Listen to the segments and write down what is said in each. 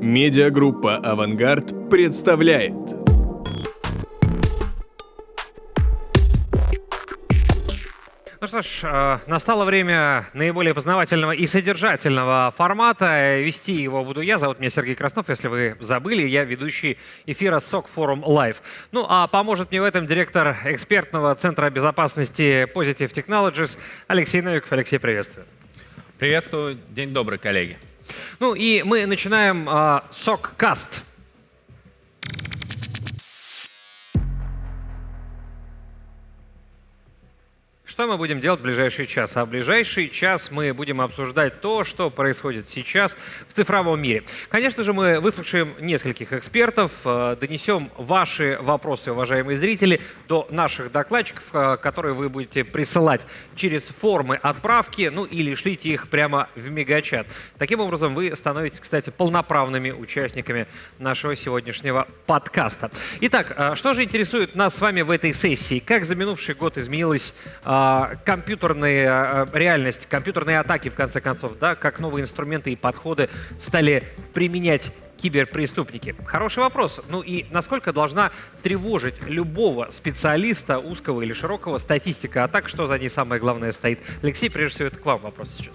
Медиагруппа «Авангард» представляет. Ну что ж, э, настало время наиболее познавательного и содержательного формата. Вести его буду я. Зовут меня Сергей Краснов. Если вы забыли, я ведущий эфира СОК Форум Live. Ну а поможет мне в этом директор экспертного центра безопасности Positive Technologies Алексей Новиков. Алексей, приветствую. Приветствую. День добрый, коллеги. Ну и мы начинаем э, СОК-каст. Что мы будем делать в ближайший час? А в ближайший час мы будем обсуждать то, что происходит сейчас в цифровом мире. Конечно же, мы выслушаем нескольких экспертов, э, донесем ваши вопросы, уважаемые зрители, до наших докладчиков, э, которые вы будете присылать через формы отправки, ну или шлите их прямо в мегачат. Таким образом, вы становитесь, кстати, полноправными участниками нашего сегодняшнего подкаста. Итак, э, что же интересует нас с вами в этой сессии? Как за минувший год изменилась а, реальность, компьютерные атаки, в конце концов, да, как новые инструменты и подходы стали применять киберпреступники? Хороший вопрос. Ну и насколько должна тревожить любого специалиста, узкого или широкого, статистика атак, что за ней самое главное стоит? Алексей, прежде всего, это к вам вопрос сейчас.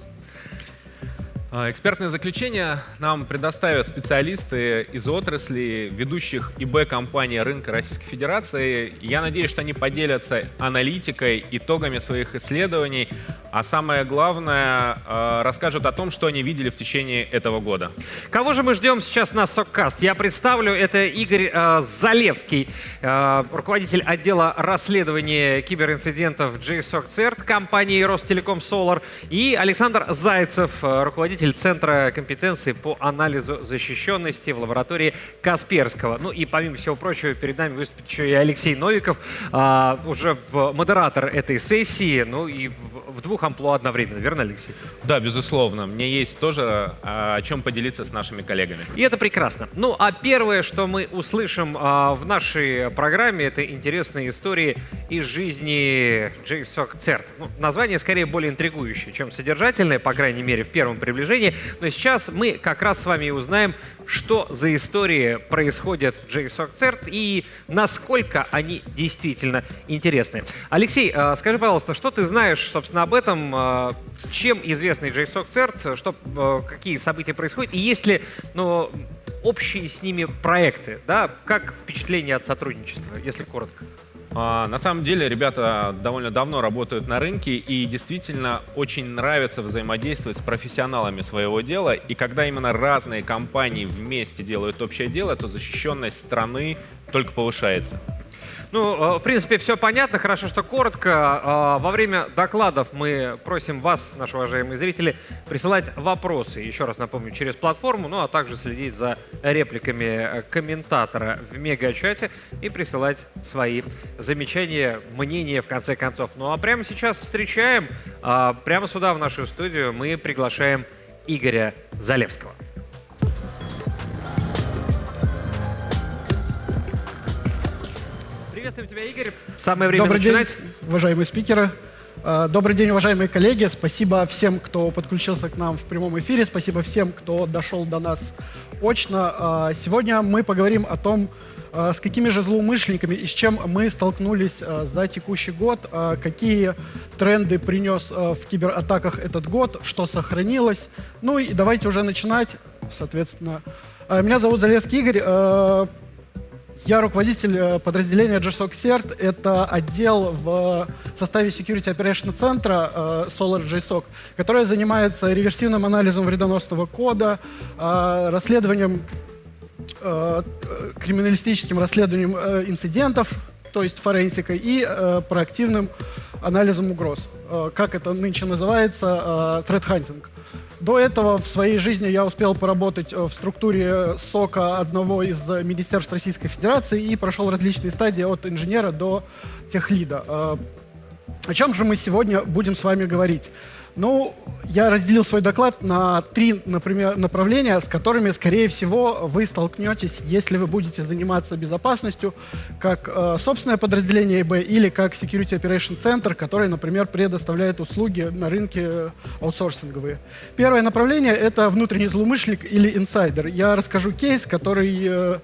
А, экспертные заключения нам предоставят специалисты из отрасли ведущих ИБ-компаний рынка Российской Федерации. Я надеюсь, что они поделятся аналитикой, итогами своих исследований, а самое главное, а, расскажут о том, что они видели в течение этого года. Кого же мы ждем сейчас на СОККаст? Я представлю, это Игорь э, Залевский, э, руководитель отдела расследования киберинцидентов JSOC CERT компании Ростелеком Solar, и Александр Зайцев, руководитель руководитель Центра компетенции по анализу защищенности в лаборатории Касперского. Ну и помимо всего прочего, перед нами выступит еще и Алексей Новиков, а, уже в модератор этой сессии, ну и в, в двух амплуа одновременно, верно, Алексей? Да, безусловно. Мне есть тоже а, о чем поделиться с нашими коллегами. И это прекрасно. Ну а первое, что мы услышим а, в нашей программе, это интересные истории из жизни JSOC CERT. Ну, название скорее более интригующее, чем содержательное, по крайней мере, в первом приближении движения. Но сейчас мы как раз с вами узнаем, что за истории происходят в JSOC CERT и насколько они действительно интересны. Алексей, э, скажи, пожалуйста, что ты знаешь, собственно, об этом? Э, чем известный JSOC CERT? Что, э, какие события происходят? И есть ли ну, общие с ними проекты? Да? Как впечатление от сотрудничества, если коротко? А, на самом деле ребята довольно давно работают на рынке и действительно очень нравится взаимодействовать с профессионалами своего дела. И когда именно разные компании вместе делают общее дело, то защищенность страны только повышается. Ну, э, в принципе, все понятно. Хорошо, что коротко. Э, во время докладов мы просим вас, наши уважаемые зрители, присылать вопросы. Еще раз напомню, через платформу, ну а также следить за репликами э, комментатора в мегачате и присылать свои замечания, мнения в конце концов. Ну а прямо сейчас встречаем, прямо сюда, в нашу студию, мы приглашаем Игоря Залевского. Приветствуем тебя, Игорь. Самое время Добрый начинать. день, уважаемые спикеры. А, добрый день, уважаемые коллеги. Спасибо всем, кто подключился к нам в прямом эфире. Спасибо всем, кто дошел до нас очно. А, сегодня мы поговорим о том, а, с какими же злоумышленниками и с чем мы столкнулись за текущий год, какие тренды принес в кибератаках этот год, что сохранилось. Ну и давайте уже начинать, соответственно. Меня зовут Залезский Игорь. Я руководитель э, подразделения JSOC CERT. Это отдел в составе Security Operation центра э, Solar JSOC, который занимается реверсивным анализом вредоносного кода, э, расследованием, криминалистическим расследованием инцидентов, то есть форенсикой, и проактивным анализом угроз. Как это нынче называется? Threat hunting. До этого в своей жизни я успел поработать э, в структуре СОКа одного из министерств Российской Федерации и прошел различные стадии от инженера до техлида. Э, О чем же мы сегодня будем с вами говорить? Ну, я разделил свой доклад на три, например, направления, с которыми, скорее всего, вы столкнетесь, если вы будете заниматься безопасностью, как э, собственное подразделение ИБ или как Security Operation Center, который, например, предоставляет услуги на рынке аутсорсинговые. Первое направление — это внутренний злоумышленник или инсайдер. Я расскажу кейс, который э,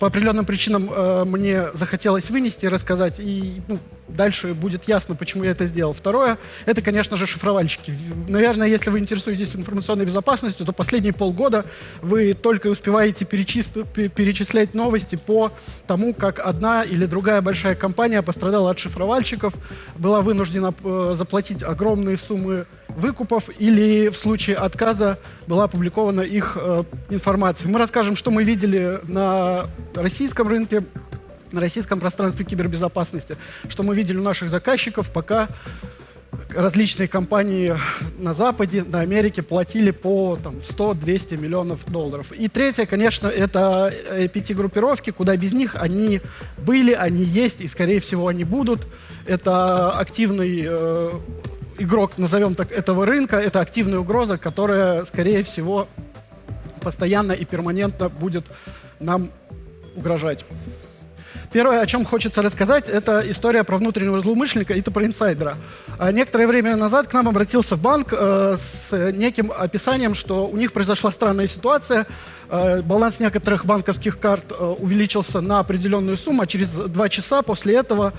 по определенным причинам э, мне захотелось вынести и рассказать, и ну, дальше будет ясно, почему я это сделал. Второе, это, конечно же, шифровальщики. Наверное, если вы интересуетесь информационной безопасностью, то последние полгода вы только успеваете перечислять новости по тому, как одна или другая большая компания пострадала от шифровальщиков, была вынуждена э, заплатить огромные суммы выкупов или в случае отказа была опубликована их э, информация. Мы расскажем, что мы видели на российском рынке, на российском пространстве кибербезопасности, что мы видели у наших заказчиков, пока различные компании на Западе, на Америке платили по 100-200 миллионов долларов. И третье, конечно, это APT-группировки, куда без них они были, они есть и, скорее всего, они будут. Это активный э, игрок, назовем так, этого рынка, это активная угроза, которая, скорее всего, постоянно и перманентно будет нам угрожать. Первое, о чем хочется рассказать, это история про внутреннего злоумышленника и это про инсайдера. А некоторое время назад к нам обратился банк э, с неким описанием, что у них произошла странная ситуация. Э, баланс некоторых банковских карт э, увеличился на определенную сумму, а через два часа после этого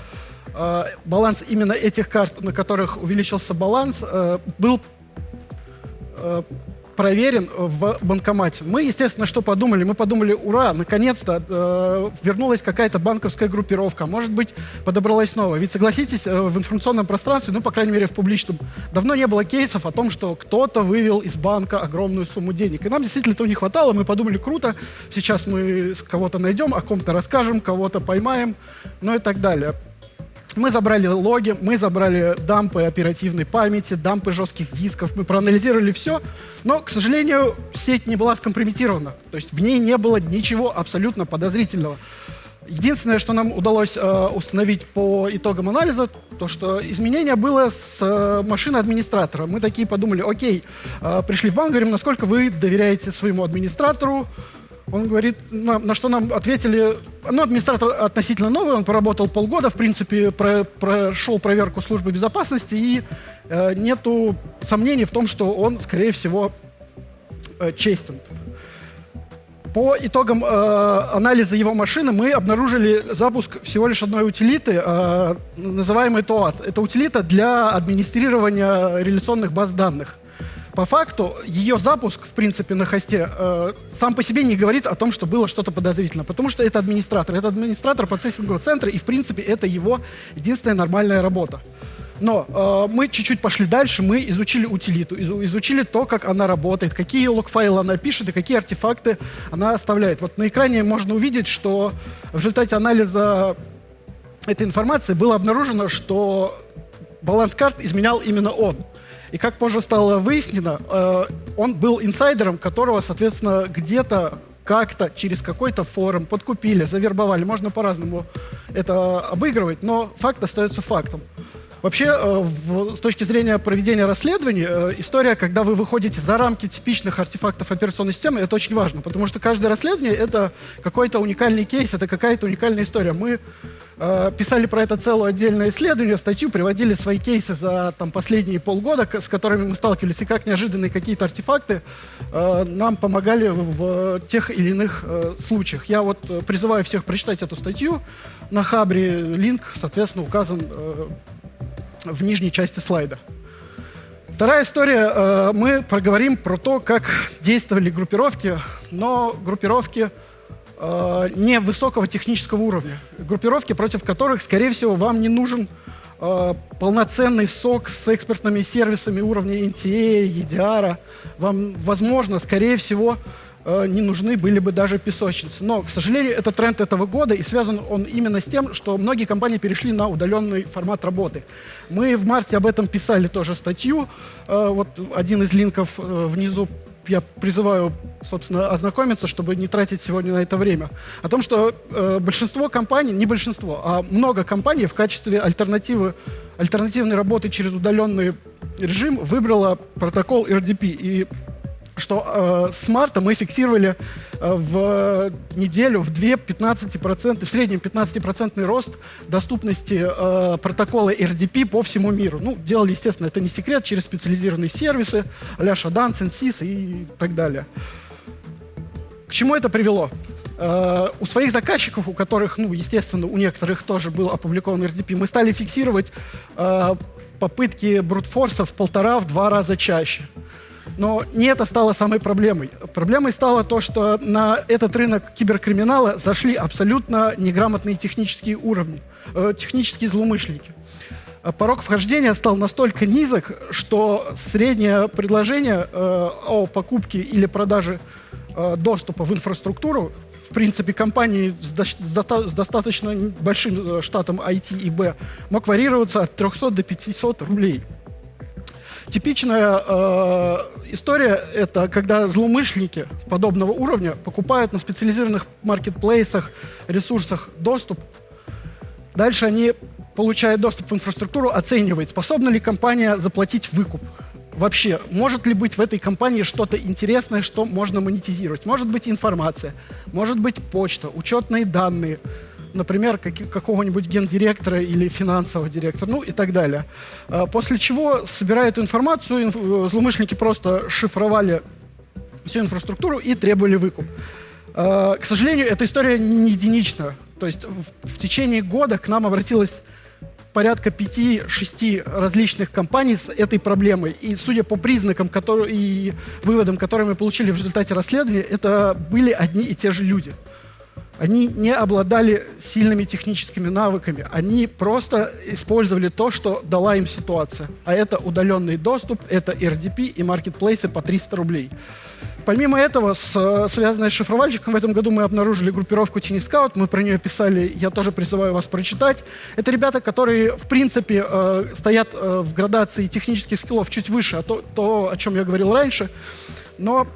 баланс именно этих карт, на которых увеличился баланс, был проверен в банкомате. Мы, естественно, что подумали? Мы подумали, ура, наконец-то э, вернулась какая-то банковская группировка. Может быть, подобралась снова. Ведь, согласитесь, э, в информационном пространстве, ну, по крайней мере, в публичном, давно не было кейсов о том, что кто-то вывел из банка огромную сумму денег. И нам действительно этого не хватало. Мы подумали, круто, сейчас мы кого-то найдем, о ком-то расскажем, кого-то поймаем, ну и так далее. Мы забрали логи, мы забрали дампы оперативной памяти, дампы жестких дисков, мы проанализировали все, но, к сожалению, сеть не была скомпрометирована. То есть в ней не было ничего абсолютно подозрительного. Единственное, что нам удалось э, установить по итогам анализа, то что изменение было с э, машины администратора. Мы такие подумали, окей, э, пришли в банк, говорим, насколько вы доверяете своему администратору, он говорит, на, на что нам ответили, ну, администратор относительно новый, он поработал полгода, в принципе, про, прошел проверку службы безопасности, и э, нету сомнений в том, что он, скорее всего, э, честен. По итогам э, анализа его машины мы обнаружили запуск всего лишь одной утилиты, э, называемой TOAD. Это утилита для администрирования реляционных баз данных. По факту, ее запуск, в принципе, на хосте э, сам по себе не говорит о том, что было что-то подозрительно, потому что это администратор. Это администратор процессингового центра, и, в принципе, это его единственная нормальная работа. Но э, мы чуть-чуть пошли дальше, мы изучили утилиту, из, изучили то, как она работает, какие лог-файлы она пишет и какие артефакты она оставляет. Вот на экране можно увидеть, что в результате анализа этой информации было обнаружено, что баланс карт изменял именно он. И как позже стало выяснено, э, он был инсайдером, которого, соответственно, где-то как-то через какой-то форум подкупили, завербовали. Можно по-разному это обыгрывать, но факт остается фактом. Вообще, э, с точки зрения проведения расследований, э, история, когда вы выходите за рамки типичных артефактов операционной системы, это очень важно, потому что каждое расследование — это какой-то уникальный кейс, это какая-то уникальная история. Мы э, писали про это целое отдельное исследование, статью, приводили свои кейсы за там, последние полгода, с которыми мы сталкивались, и как неожиданные какие-то артефакты э, нам помогали в, в тех или иных э, случаях. Я вот э, призываю всех прочитать эту статью. На Хабре линк, соответственно, указан э, в нижней части слайда. Вторая история. Э, мы проговорим про то, как действовали группировки, но группировки э, не высокого технического уровня. Группировки, против которых, скорее всего, вам не нужен э, полноценный сок с экспертными сервисами уровня NTA, EDR. Вам, возможно, скорее всего, Э, не нужны были бы даже песочницы. Но, к сожалению, это тренд этого года, и связан он именно с тем, что многие компании перешли на удаленный формат работы. Мы в марте об этом писали тоже статью. Э, вот один из линков э, внизу я призываю, собственно, ознакомиться, чтобы не тратить сегодня на это время. О том, что э, большинство компаний, не большинство, а много компаний в качестве альтернативы, альтернативной работы через удаленный режим выбрала протокол RDP. И что э, с марта мы фиксировали э, в неделю в 2 15%, в среднем 15% рост доступности э, протокола RDP по всему миру. Ну, делали, естественно, это не секрет, через специализированные сервисы, а-ля Shadan, Sensys и так далее. К чему это привело? Uh, у своих заказчиков, у которых, ну, естественно, у некоторых тоже был опубликован RDP, мы стали фиксировать uh, попытки брутфорса в полтора, в два раза чаще. Но не это стало самой проблемой. Проблемой стало то, что на этот рынок киберкриминала зашли абсолютно неграмотные технические уровни, э, технические злоумышленники. Э, порог вхождения стал настолько низок, что среднее предложение э, о покупке или продаже э, доступа в инфраструктуру в принципе, компании с, до, с, достаточно большим штатом IT и B мог варьироваться от 300 до 500 рублей. Типичная э, история — это когда злоумышленники подобного уровня покупают на специализированных маркетплейсах, ресурсах доступ. Дальше они получают доступ в инфраструктуру, оценивают, способна ли компания заплатить выкуп. Вообще, может ли быть в этой компании что-то интересное, что можно монетизировать? Может быть информация, может быть почта, учетные данные — например, как, какого-нибудь гендиректора или финансового директора, ну и так далее. А, после чего, собирая эту информацию, инф злоумышленники просто шифровали всю инфраструктуру и требовали выкуп. А, к сожалению, эта история не единична. То есть в, в течение года к нам обратилось порядка 5-6 различных компаний с этой проблемой. И судя по признакам которые, и выводам, которые мы получили в результате расследования, это были одни и те же люди. Они не обладали сильными техническими навыками. Они просто использовали то, что дала им ситуация. А это удаленный доступ, это RDP и маркетплейсы по 300 рублей. Помимо этого, с, связанная с шифровальщиком, в этом году мы обнаружили группировку Tiny Scout, мы про нее писали, я тоже призываю вас прочитать. Это ребята, которые, в принципе, э, стоят э, в градации технических скиллов чуть выше, а то, то, о чем я говорил раньше, но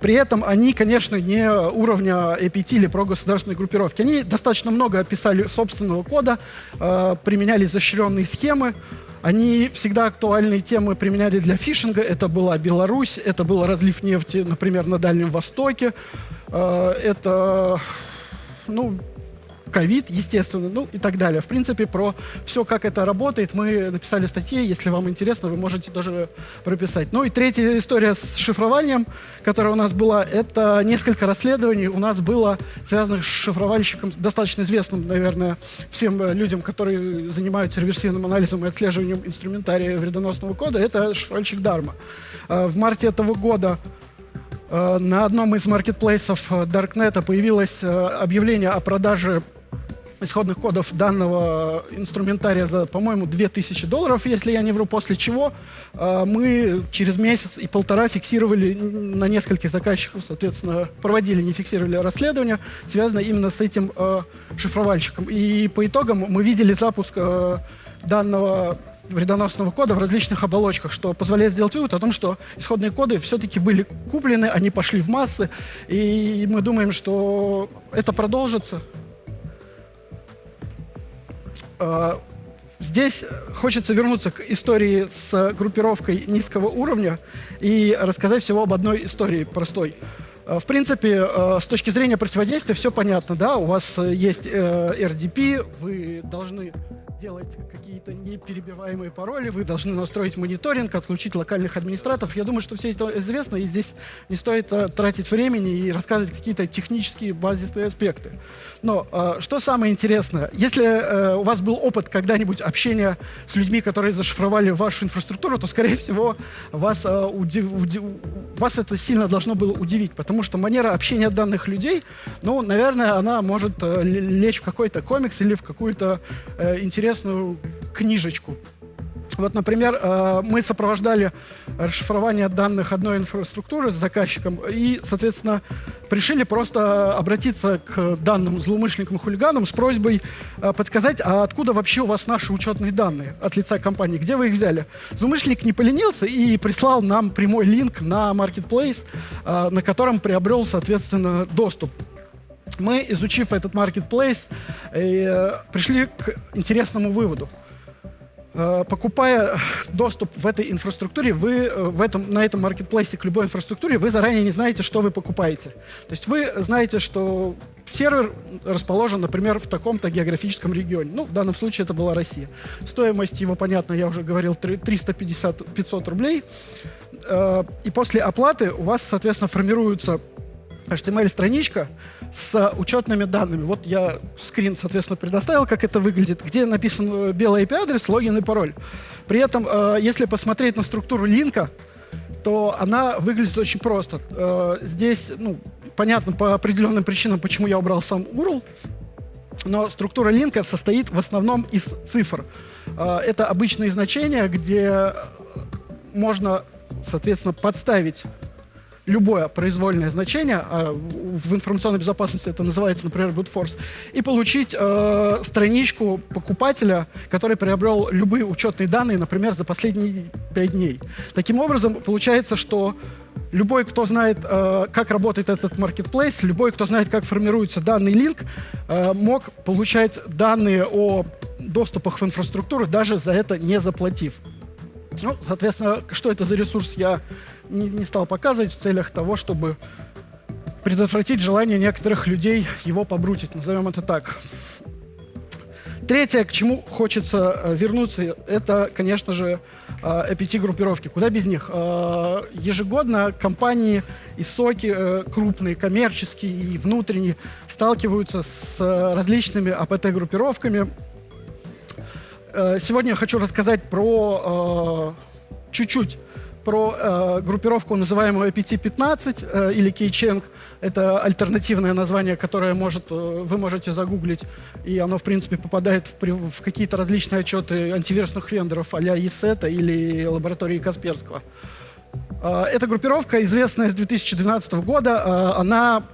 при этом они, конечно, не уровня APT или прогосударственной группировки. Они достаточно много описали собственного кода, э, применяли изощренные схемы. Они всегда актуальные темы применяли для фишинга. Это была Беларусь, это был разлив нефти, например, на Дальнем Востоке. Э, это ну, ковид, естественно, ну и так далее. В принципе, про все, как это работает, мы написали статьи. Если вам интересно, вы можете тоже прописать. Ну и третья история с шифрованием, которая у нас была, это несколько расследований у нас было связанных с шифровальщиком, достаточно известным, наверное, всем людям, которые занимаются реверсивным анализом и отслеживанием инструментария вредоносного кода. Это шифровальщик Дарма. А, в марте этого года а, на одном из маркетплейсов Даркнета появилось объявление о продаже исходных кодов данного инструментария за, по-моему, 2000 долларов, если я не вру, после чего э, мы через месяц и полтора фиксировали на нескольких заказчиков, соответственно, проводили, не фиксировали расследование, связанное именно с этим э, шифровальщиком. И по итогам мы видели запуск э, данного вредоносного кода в различных оболочках, что позволяет сделать вывод о том, что исходные коды все-таки были куплены, они пошли в массы, и мы думаем, что это продолжится. А, здесь хочется вернуться к истории с группировкой низкого уровня и рассказать всего об одной истории простой. А, в принципе, а, с точки зрения противодействия все понятно, да, у вас есть э, RDP, вы должны делать какие-то неперебиваемые пароли, вы должны настроить мониторинг, отключить локальных администраторов. Я думаю, что все это известно, и здесь не стоит тратить времени и рассказывать какие-то технические базисные аспекты. Но э, что самое интересное, если э, у вас был опыт когда-нибудь общения с людьми, которые зашифровали вашу инфраструктуру, то, скорее всего, вас, э, удив, удив, вас это сильно должно было удивить, потому что манера общения данных людей, ну, наверное, она может э, лечь в какой-то комикс или в какую-то э, интересную книжечку. Вот, например, э, мы сопровождали расшифрование данных одной инфраструктуры с заказчиком и, соответственно, решили просто обратиться к данным злоумышленникам и хулиганам с просьбой э, подсказать, а откуда вообще у вас наши учетные данные от лица компании, где вы их взяли. Злоумышленник не поленился и прислал нам прямой линк на Marketplace, э, на котором приобрел, соответственно, доступ мы, изучив этот marketplace, пришли к интересному выводу. Э, покупая доступ в этой инфраструктуре, вы э, в этом, на этом маркетплейсе к любой инфраструктуре, вы заранее не знаете, что вы покупаете. То есть вы знаете, что сервер расположен, например, в таком-то географическом регионе. Ну, в данном случае это была Россия. Стоимость его, понятно, я уже говорил, 350-500 рублей. Э, и после оплаты у вас, соответственно, формируются HTML-страничка с учетными данными. Вот я скрин, соответственно, предоставил, как это выглядит, где написан белый IP-адрес, логин и пароль. При этом, э, если посмотреть на структуру линка, то она выглядит очень просто. Э, здесь, ну, понятно по определенным причинам, почему я убрал сам URL, но структура линка состоит в основном из цифр. Э, это обычные значения, где можно, соответственно, подставить любое произвольное значение, а в информационной безопасности это называется, например, brute force, и получить э, страничку покупателя, который приобрел любые учетные данные, например, за последние пять дней. Таким образом, получается, что любой, кто знает, э, как работает этот marketplace, любой, кто знает, как формируется данный линк, э, мог получать данные о доступах в инфраструктуру, даже за это не заплатив. Ну, соответственно, что это за ресурс, я не, не стал показывать в целях того, чтобы предотвратить желание некоторых людей его побрутить, назовем это так. Третье, к чему хочется э, вернуться, это, конечно же, APT-группировки. Э, Куда без них? Э, ежегодно компании и соки крупные, коммерческие и внутренние сталкиваются с различными APT-группировками. Сегодня я хочу рассказать про чуть-чуть про э, группировку, называемую APT-15 э, или Кейченг. Это альтернативное название, которое может, э, вы можете загуглить, и оно, в принципе, попадает в, в какие-то различные отчеты антивирусных вендоров а-ля ESET или лаборатории Касперского. Э, эта группировка, известная с 2012 года, э, она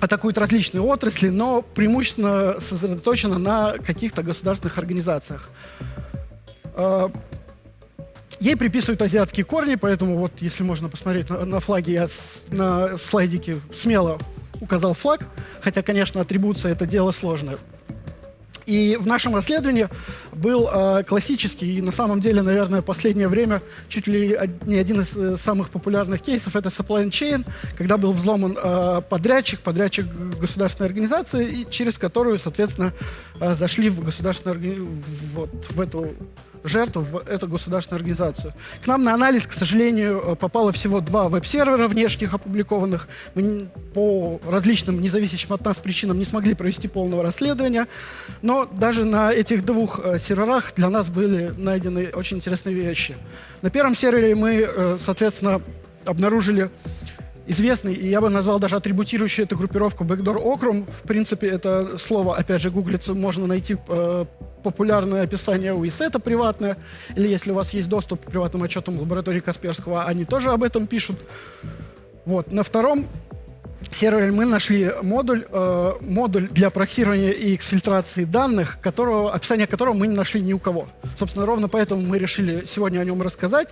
атакует различные отрасли, но преимущественно сосредоточена на каких-то государственных организациях. Ей приписывают азиатские корни, поэтому вот, если можно посмотреть на, на флаге, я с, на слайдике смело указал флаг, хотя, конечно, атрибуция — это дело сложное. И в нашем расследовании был э, классический, и на самом деле, наверное, последнее время чуть ли не один из э, самых популярных кейсов — это supply chain, когда был взломан э, подрядчик, подрядчик государственной организации, и через которую, соответственно, э, зашли в государственную вот, в эту жертв в эту государственную организацию. К нам на анализ, к сожалению, э, попало всего два веб-сервера внешних опубликованных. Мы по различным независящим от нас причинам не смогли провести полного расследования. Но даже на этих двух э, серверах для нас были найдены очень интересные вещи. На первом сервере мы, э, соответственно, обнаружили известный, и я бы назвал даже атрибутирующий эту группировку Backdoor Okrum. В принципе, это слово, опять же, гуглится, можно найти э, популярное описание у ИСЭТа приватное, или если у вас есть доступ к приватным отчетам лаборатории Касперского, они тоже об этом пишут. Вот. На втором сервере мы нашли модуль, э, модуль для проксирования и эксфильтрации данных, которого, описание которого мы не нашли ни у кого. Собственно, ровно поэтому мы решили сегодня о нем рассказать,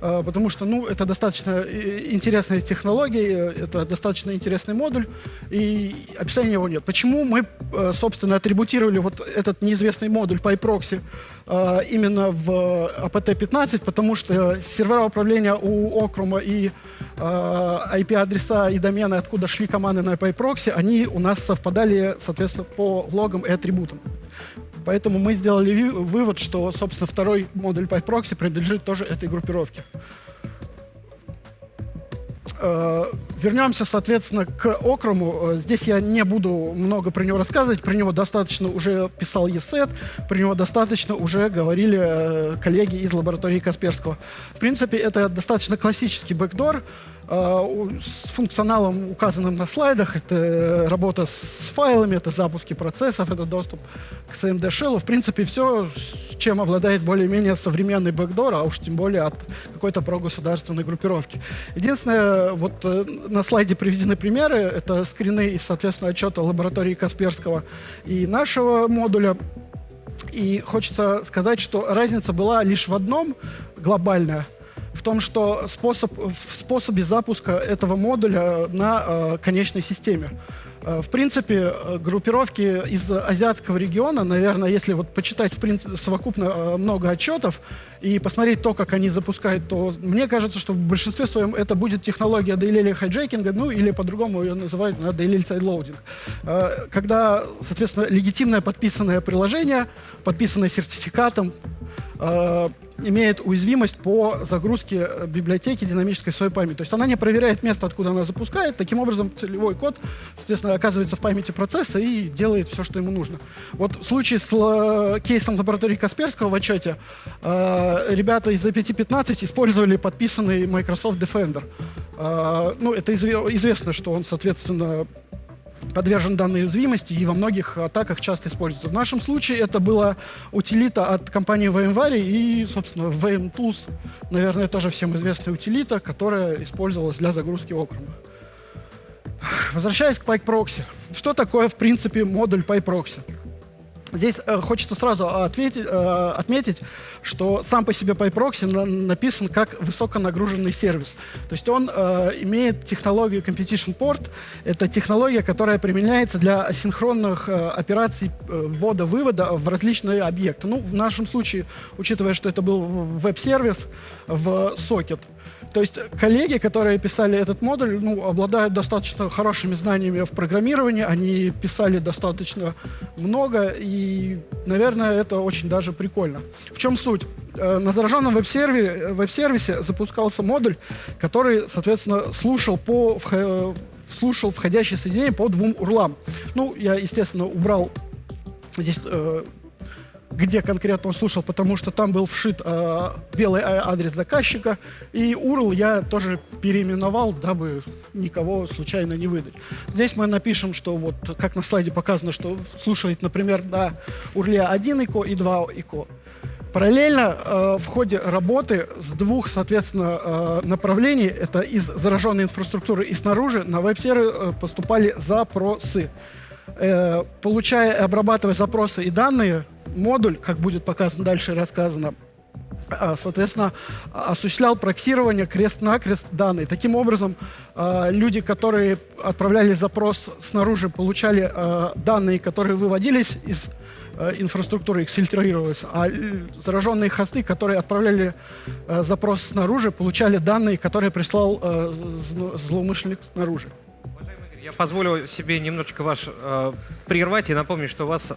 э, потому что ну, это достаточно э, интересная технология, это достаточно интересный модуль, и описания его нет. Почему мы, э, собственно, атрибутировали вот этот неизвестный модуль PyProxy э, именно в APT-15, потому что сервера управления у Окрума и э, IP-адреса и домены, откуда шли команды на PyProxy, они у нас совпадали, соответственно, по логам и атрибутам. Поэтому мы сделали вывод, что, собственно, второй модуль PyProxy принадлежит тоже этой группировке. Э, вернемся, соответственно, к Окрому. Э, здесь я не буду много про него рассказывать. Про него достаточно уже писал ESET, про него достаточно уже говорили э, коллеги из лаборатории Касперского. В принципе, это достаточно классический бэкдор. Э, с функционалом, указанным на слайдах. Это работа с файлами, это запуски процессов, это доступ к CMD Shell. В принципе, все, чем обладает более-менее современный бэкдор, а уж тем более от какой-то прогосударственной группировки. Единственное, вот э, на слайде приведены примеры. Это скрины из, соответственно, отчета лаборатории Касперского и нашего модуля. И хочется сказать, что разница была лишь в одном глобальная – в том, что способ, в способе запуска этого модуля на э, конечной системе. Э, в принципе, э, группировки из азиатского региона, наверное, если вот почитать в принципе, совокупно э, много отчетов и посмотреть то, как они запускают, то мне кажется, что в большинстве своем это будет технология DLL hijacking а, ну или по-другому ее называют на DLL sideloading. Когда, соответственно, легитимное подписанное приложение, подписанное сертификатом, имеет уязвимость по загрузке э, библиотеки динамической своей памяти. То есть она не проверяет место, откуда она запускает. Таким образом, целевой код, соответственно, оказывается в памяти процесса и делает все, что ему нужно. Вот в случае с э, кейсом лаборатории Касперского в отчете э, ребята из AP15 использовали подписанный Microsoft Defender. Э, ну, это изв известно, что он, соответственно, подвержен данной уязвимости и во многих атаках часто используется. В нашем случае это была утилита от компании VMware и, собственно, VMTools, наверное, тоже всем известная утилита, которая использовалась для загрузки округа. Возвращаясь к PyProxy. Что такое, в принципе, модуль PyProxy? Здесь э, хочется сразу ответить, э, отметить, что сам по себе PyProxy на, написан как высоконагруженный сервис. То есть он э, имеет технологию Competition Port. Это технология, которая применяется для асинхронных э, операций э, ввода-вывода в различные объекты. Ну, в нашем случае, учитывая, что это был веб-сервис в сокет, то есть коллеги, которые писали этот модуль, ну, обладают достаточно хорошими знаниями в программировании, они писали достаточно много, и, наверное, это очень даже прикольно. В чем суть? Э, на зараженном веб-сервере, веб-сервисе запускался модуль, который, соответственно, слушал по слушал входящие соединения по двум урлам. Ну, я, естественно, убрал здесь э, где конкретно он слушал, потому что там был вшит э, белый адрес заказчика, и URL я тоже переименовал, дабы никого случайно не выдать. Здесь мы напишем, что вот, как на слайде показано, что слушает, например, на URL 1 ИКО и 2 ИКО. Параллельно э, в ходе работы с двух, соответственно, э, направлений, это из зараженной инфраструктуры и снаружи, на веб-сервер э, поступали запросы. Э, получая и обрабатывая запросы и данные, модуль, как будет показано дальше и рассказано, а, соответственно, осуществлял проксирование крест-накрест данные. Таким образом, а, люди, которые отправляли запрос снаружи, получали данные, которые выводились из инфраструктуры, эксфильтрировалось, а зараженные хосты, которые отправляли запрос снаружи, получали данные, которые прислал злоумышленник снаружи. Я позволю себе немножечко ваш э, прервать и напомнить, что у вас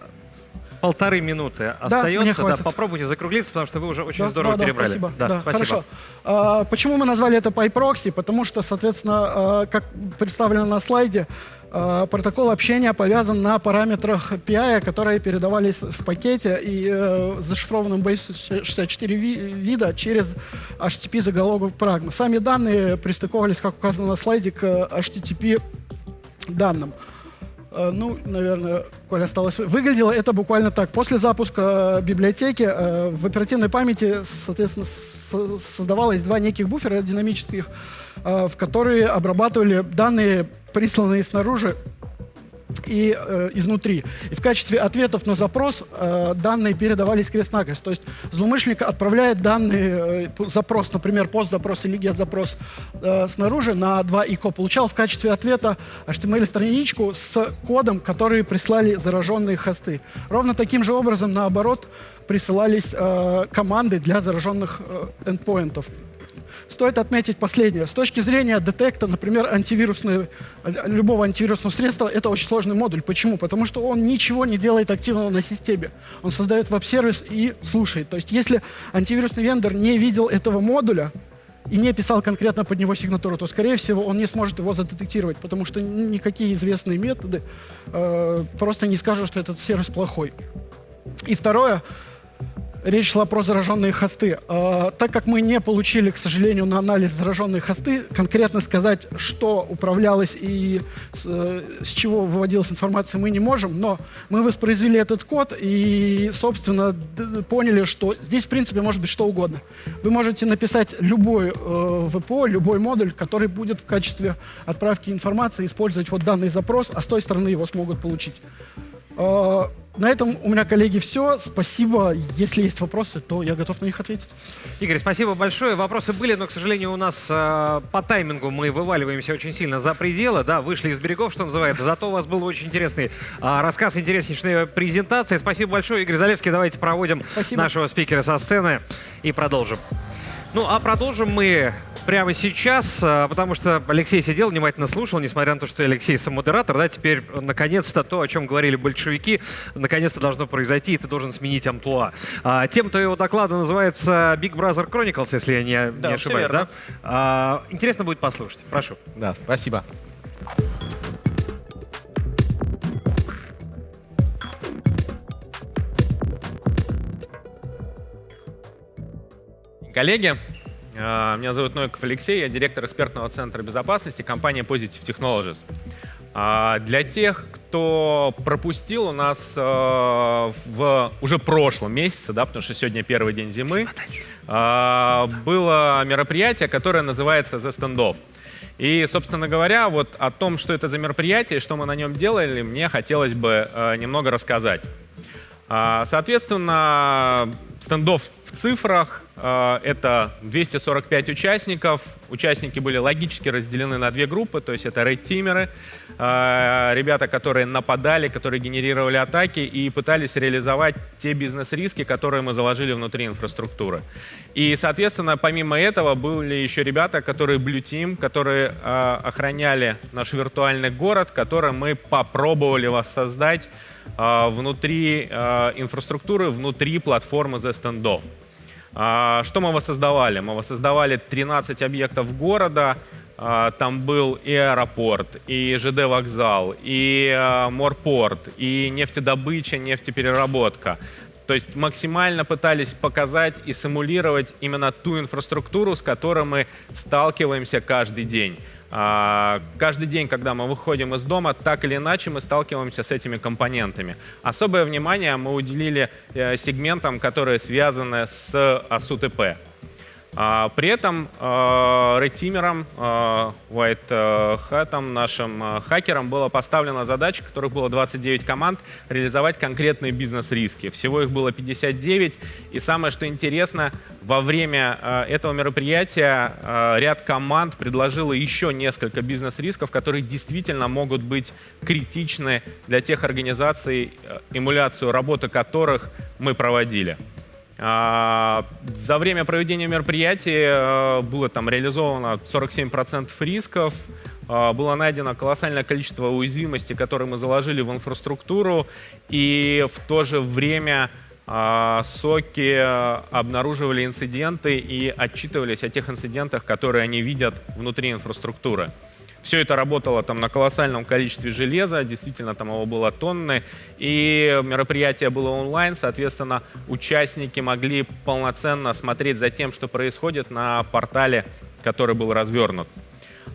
полторы минуты остается. Да, попробуйте закруглиться, потому что вы уже очень да, здорово да, перебрали. Да, спасибо. Да, да, спасибо. Хорошо. А, почему мы назвали это PyProxy? Потому что, соответственно, а, как представлено на слайде, протокол общения повязан на параметрах PI, которые передавались в пакете и э, зашифрованном base64 вида через HTTP заголовок прагма. Сами данные пристыковывались, как указано на слайде, к HTTP данным. Э, ну, наверное, Коля осталось. Выглядело это буквально так. После запуска э, библиотеки э, в оперативной памяти, соответственно, создавалось два неких буфера динамических, в которые обрабатывали данные, присланные снаружи и э, изнутри. И в качестве ответов на запрос э, данные передавались крест-накрест. То есть злоумышленник отправляет данные, э, запрос, например, пост-запрос или get-запрос э, снаружи на 2 ИКО, получал в качестве ответа HTML-страничку с кодом, который прислали зараженные хосты. Ровно таким же образом, наоборот, присылались э, команды для зараженных э, эндпоинтов. Стоит отметить последнее. С точки зрения детекта, например, антивирусной, любого антивирусного средства, это очень сложный модуль. Почему? Потому что он ничего не делает активного на системе. Он создает веб-сервис и слушает. То есть если антивирусный вендор не видел этого модуля, и не писал конкретно под него сигнатуру, то, скорее всего, он не сможет его задетектировать, потому что никакие известные методы э, просто не скажут, что этот сервис плохой. И второе, речь шла про зараженные хосты. Э, так как мы не получили, к сожалению, на анализ зараженные хосты, конкретно сказать, что управлялось и с, э, с чего выводилась информация, мы не можем, но мы воспроизвели этот код и, собственно, поняли, что здесь, в принципе, может быть что угодно. Вы можете написать любой э, ВПО, любой модуль, который будет в качестве отправки информации использовать вот данный запрос, а с той стороны его смогут получить. Э, на этом у меня, коллеги, все. Спасибо. Если есть вопросы, то я готов на них ответить. Игорь, спасибо большое. Вопросы были, но, к сожалению, у нас э, по таймингу мы вываливаемся очень сильно за пределы. Да, вышли из берегов, что называется. Зато у вас был очень интересный э, рассказ, интереснейшая презентация. Спасибо большое, Игорь Залевский. Давайте проводим Спасибо. нашего спикера со сцены и продолжим. Ну, а продолжим мы прямо сейчас, а, потому что Алексей сидел, внимательно слушал, несмотря на то, что Алексей сам модератор, да, теперь наконец-то то, о чем говорили большевики, наконец-то должно произойти, и ты должен сменить амплуа. А, тем-то его доклада называется Big Brother Chronicles, если я не, Да, не ошибаюсь, да? А, интересно будет послушать. Прошу. Да, спасибо. Коллеги, э, меня зовут Новиков Алексей, я директор экспертного центра безопасности компании Positive Technologies. А, Для тех, кто пропустил у нас э, в уже прошлом месяце, да, потому что сегодня первый день зимы, а, было мероприятие, которое называется The Standoff. И, собственно говоря, вот о том, что это за мероприятие, что мы на нем делали, мне хотелось бы э, немного рассказать. А, Соответственно, стендов цифрах э, — это 245 участников. Участники были логически разделены на две группы, то есть это рейд-тимеры, э, ребята, которые нападали, которые генерировали атаки и пытались реализовать те бизнес-риски, которые мы заложили внутри инфраструктуры. И, соответственно, помимо этого были еще ребята, которые Blue Team, которые э, охраняли наш виртуальный город, который мы попробовали воссоздать внутри инфраструктуры, внутри платформы The Standoff. А, Что мы воссоздавали? Мы воссоздавали 13 объектов города. А, Там был и аэропорт, и ЖД-вокзал, и а, морпорт, и нефтедобыча, нефтепереработка. То есть максимально пытались показать и симулировать именно ту инфраструктуру, с которой мы сталкиваемся каждый день. А, Каждый день, когда мы выходим из дома, так или иначе мы сталкиваемся с этими компонентами. Особое внимание мы уделили э, сегментам, которые связаны с АСУТП. А, При этом редтимерам, White э, Hat, нашим э, хакерам была поставлена задача, которых было 29 команд, реализовать конкретные бизнес-риски. Всего их было 59. И самое, что интересно, во время э, этого мероприятия э, ряд команд предложило еще несколько бизнес-рисков, которые действительно могут быть критичны для тех организаций, э, эмуляцию работы которых мы проводили. А, За время проведения мероприятия э, было там реализовано 47% рисков, а, было найдено колоссальное количество уязвимостей, которые мы заложили в инфраструктуру, и в то же время а, соки обнаруживали инциденты и отчитывались о тех инцидентах, которые они видят внутри инфраструктуры. Все это работало там на колоссальном количестве железа, действительно там его было тонны, и мероприятие было онлайн, соответственно, участники могли полноценно смотреть за тем, что происходит на портале, который был развернут.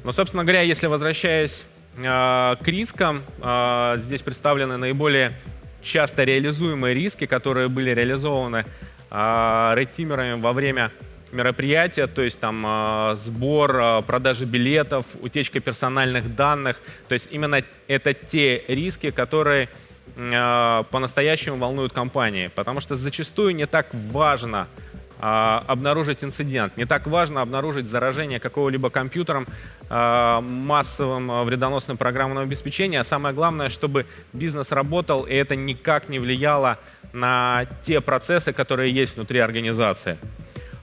Но, собственно говоря, если возвращаясь э, к рискам, э, здесь представлены наиболее часто реализуемые риски, которые были реализованы э, редтимерами во время мероприятия, то есть там э, сбор, э, продажа билетов, утечка персональных данных. То есть именно это те риски, которые э, по-настоящему волнуют компании, потому что зачастую не так важно а, обнаружить инцидент. Не так важно обнаружить заражение какого-либо компьютером а, массовым а, вредоносным программным обеспечением. А самое главное, чтобы бизнес работал, и это никак не влияло на те процессы, которые есть внутри организации.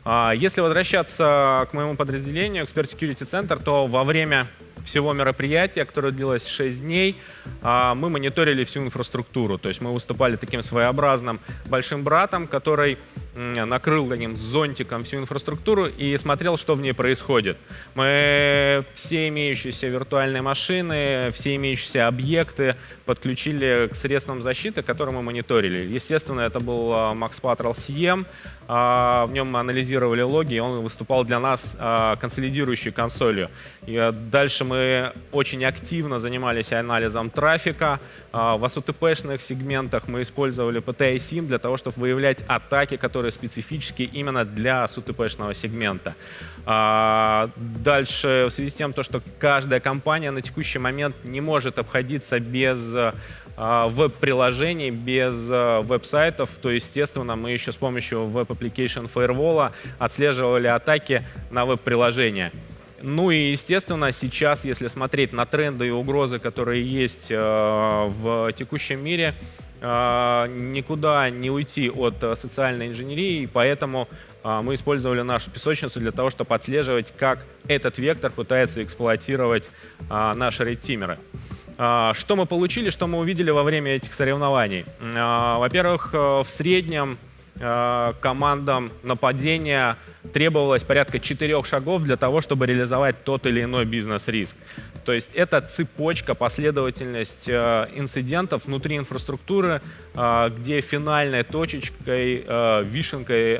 А, Если возвращаться к моему подразделению, Expert Security Center, то во время всего мероприятия, которое длилось 6 дней, а, мы мониторили всю инфраструктуру. То есть мы выступали таким своеобразным большим братом, который накрыл таким зонтиком всю инфраструктуру и смотрел, что в ней происходит. Мы все имеющиеся виртуальные машины, все имеющиеся объекты подключили к средствам защиты, которые мы мониторили. Естественно, это был а, Max Patrol CM, а, в нем мы анализировали логи, и он выступал для нас а, консолидирующей консолью. И дальше мы очень активно занимались анализом трафика. В ASUTP-шных сегментах мы использовали PTI-SIM для того, чтобы выявлять атаки, которые специфически именно для ASUTP-шного сегмента. Дальше, в связи с тем, что каждая компания на текущий момент не может обходиться без а, веб-приложений, без а, веб-сайтов, то, естественно, мы еще с помощью Web Application Firewall отслеживали атаки на веб-приложения. Ну и, естественно, сейчас, если смотреть на тренды и угрозы, которые есть а, в текущем мире, никуда не уйти от социальной инженерии, и поэтому мы использовали нашу песочницу для того, чтобы отслеживать, как этот вектор пытается эксплуатировать наши редтимеры. А, что мы получили, что мы увидели во время этих соревнований? Во-первых, э, в среднем э, командам нападения требовалось порядка четырех шагов для того, чтобы реализовать тот или иной бизнес-риск. То есть это цепочка, последовательность э, инцидентов внутри инфраструктуры, где финальной точечкой, вишенкой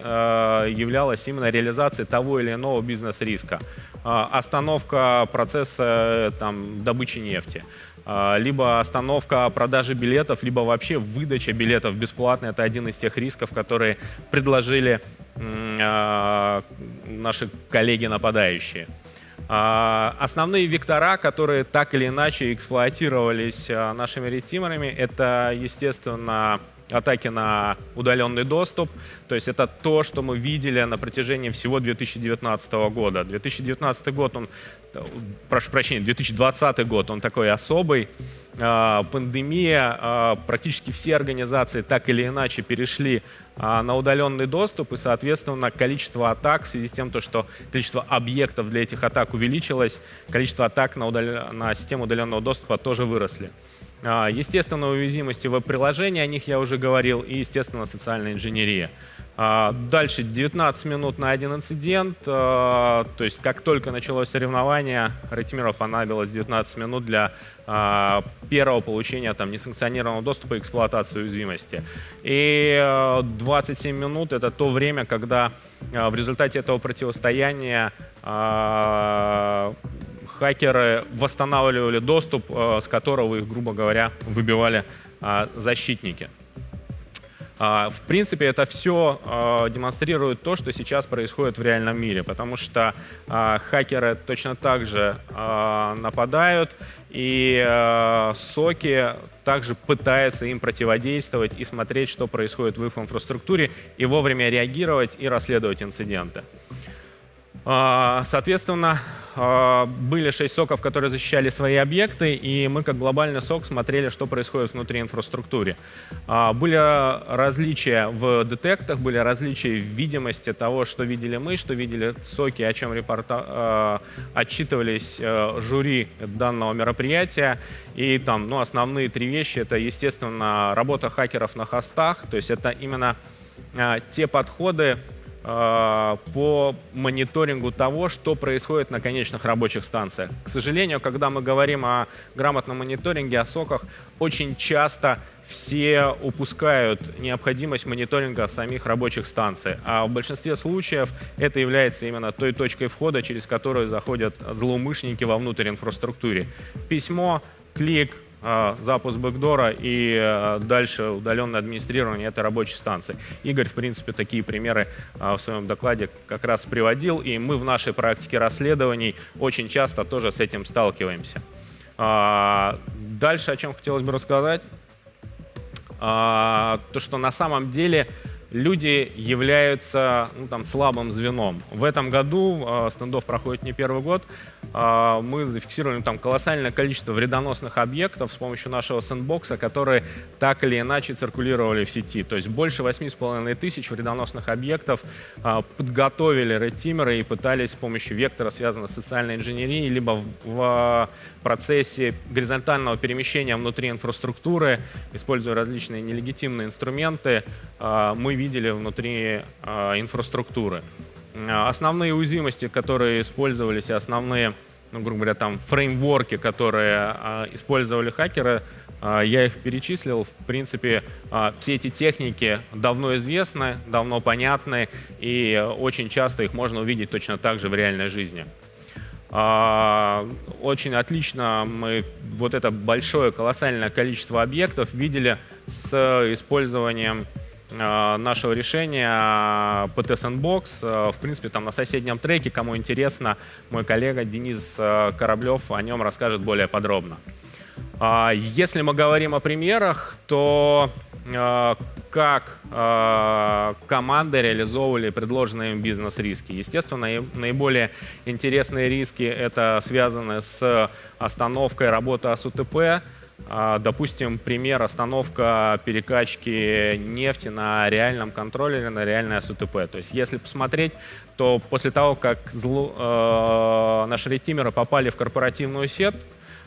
являлась именно реализация того или иного бизнес-риска. Остановка процесса там, добычи нефти. А, либо остановка продажи билетов, либо вообще выдача билетов бесплатно. Это один из тех рисков, которые предложили а, наши коллеги-нападающие. А, основные вектора, которые так или иначе эксплуатировались нашими ретимерами, это, естественно, атаки на удаленный доступ. То есть это то, что мы видели на протяжении всего 2019 года. 2019 год, он, прошу прощения, 2020 год, он такой особый. А, пандемия, а, практически все организации так или иначе перешли а, на удаленный доступ, и, соответственно, количество атак в связи с тем, что количество объектов для этих атак увеличилось, количество атак на, удал... на систему удаленного доступа тоже выросли. А, естественно, уязвимости веб-приложений, о них я уже говорил, и, естественно, социальная инженерия. А, дальше 19 минут на один инцидент, а, то есть как только началось соревнование, Ратимиров понадобилось 19 минут для первого получения там, несанкционированного доступа и эксплуатации уязвимости. И 27 минут — это то время, когда в результате этого противостояния хакеры восстанавливали доступ, э, с которого их, грубо говоря, выбивали э, защитники. А, в принципе, это все э, демонстрирует то, что сейчас происходит в реальном мире, потому что хакеры точно так же нападают, и соки также пытаются им противодействовать и смотреть, что происходит в их инфраструктуре, и вовремя реагировать и расследовать инциденты. Соответственно, а, были шесть соков, которые защищали свои объекты, и мы как глобальный сок смотрели, что происходит внутри инфраструктуры. А, были различия в детектах, были различия в видимости того, что видели мы, что видели соки, о чем репорта... А, отчитывались жюри данного мероприятия. И там ну, основные три вещи — это, естественно, работа хакеров на хостах, то есть это именно те подходы, Э, по мониторингу того, что происходит на конечных рабочих станциях. К сожалению, когда мы говорим о грамотном мониторинге, о соках, очень часто все упускают необходимость мониторинга самих рабочих станций. А в большинстве случаев это является именно той точкой входа, через которую заходят злоумышленники вовнутрь инфраструктуры. Письмо, клик, запуск бэкдора и а, дальше удаленное администрирование этой рабочей станции. Игорь, в принципе, такие примеры а, в своем докладе как раз приводил, и мы в нашей практике расследований очень часто тоже с этим сталкиваемся. Дальше, о чем хотелось бы рассказать, то, что на самом деле люди являются ну, там, слабым звеном. В этом году, стендов проходит не первый год, а, мы зафиксировали там колоссальное количество вредоносных объектов с помощью нашего сэндбокса, которые так или иначе циркулировали в сети. То есть больше 8,5 тысяч вредоносных объектов а, подготовили редтимеры и пытались с помощью вектора, связанного с социальной инженерией, либо в, в процессе горизонтального перемещения внутри инфраструктуры, используя различные нелегитимные инструменты, а, мы видели внутри инфраструктуры. Основные уязвимости, которые использовались, и основные, ну, грубо говоря, там фреймворки, которые а, использовали хакеры, а, я их перечислил. В принципе, а, все эти техники давно известны, давно понятны, и очень часто их можно увидеть точно так же в реальной жизни. Очень отлично мы вот это большое колоссальное количество объектов видели с использованием нашего решения PT Sandbox. Э, в принципе, там на соседнем треке, кому интересно, мой коллега Денис э, Кораблев о нем расскажет более подробно. Если мы говорим о примерах, то как команды реализовывали предложенные им бизнес-риски. Естественно, наиболее интересные риски это связаны с остановкой работы АСУТП, а, допустим, пример остановка перекачки нефти на реальном контроллере, на реальное СУТП. То есть если посмотреть, то после того, как зло, э, наши ретимеры попали в корпоративную сеть,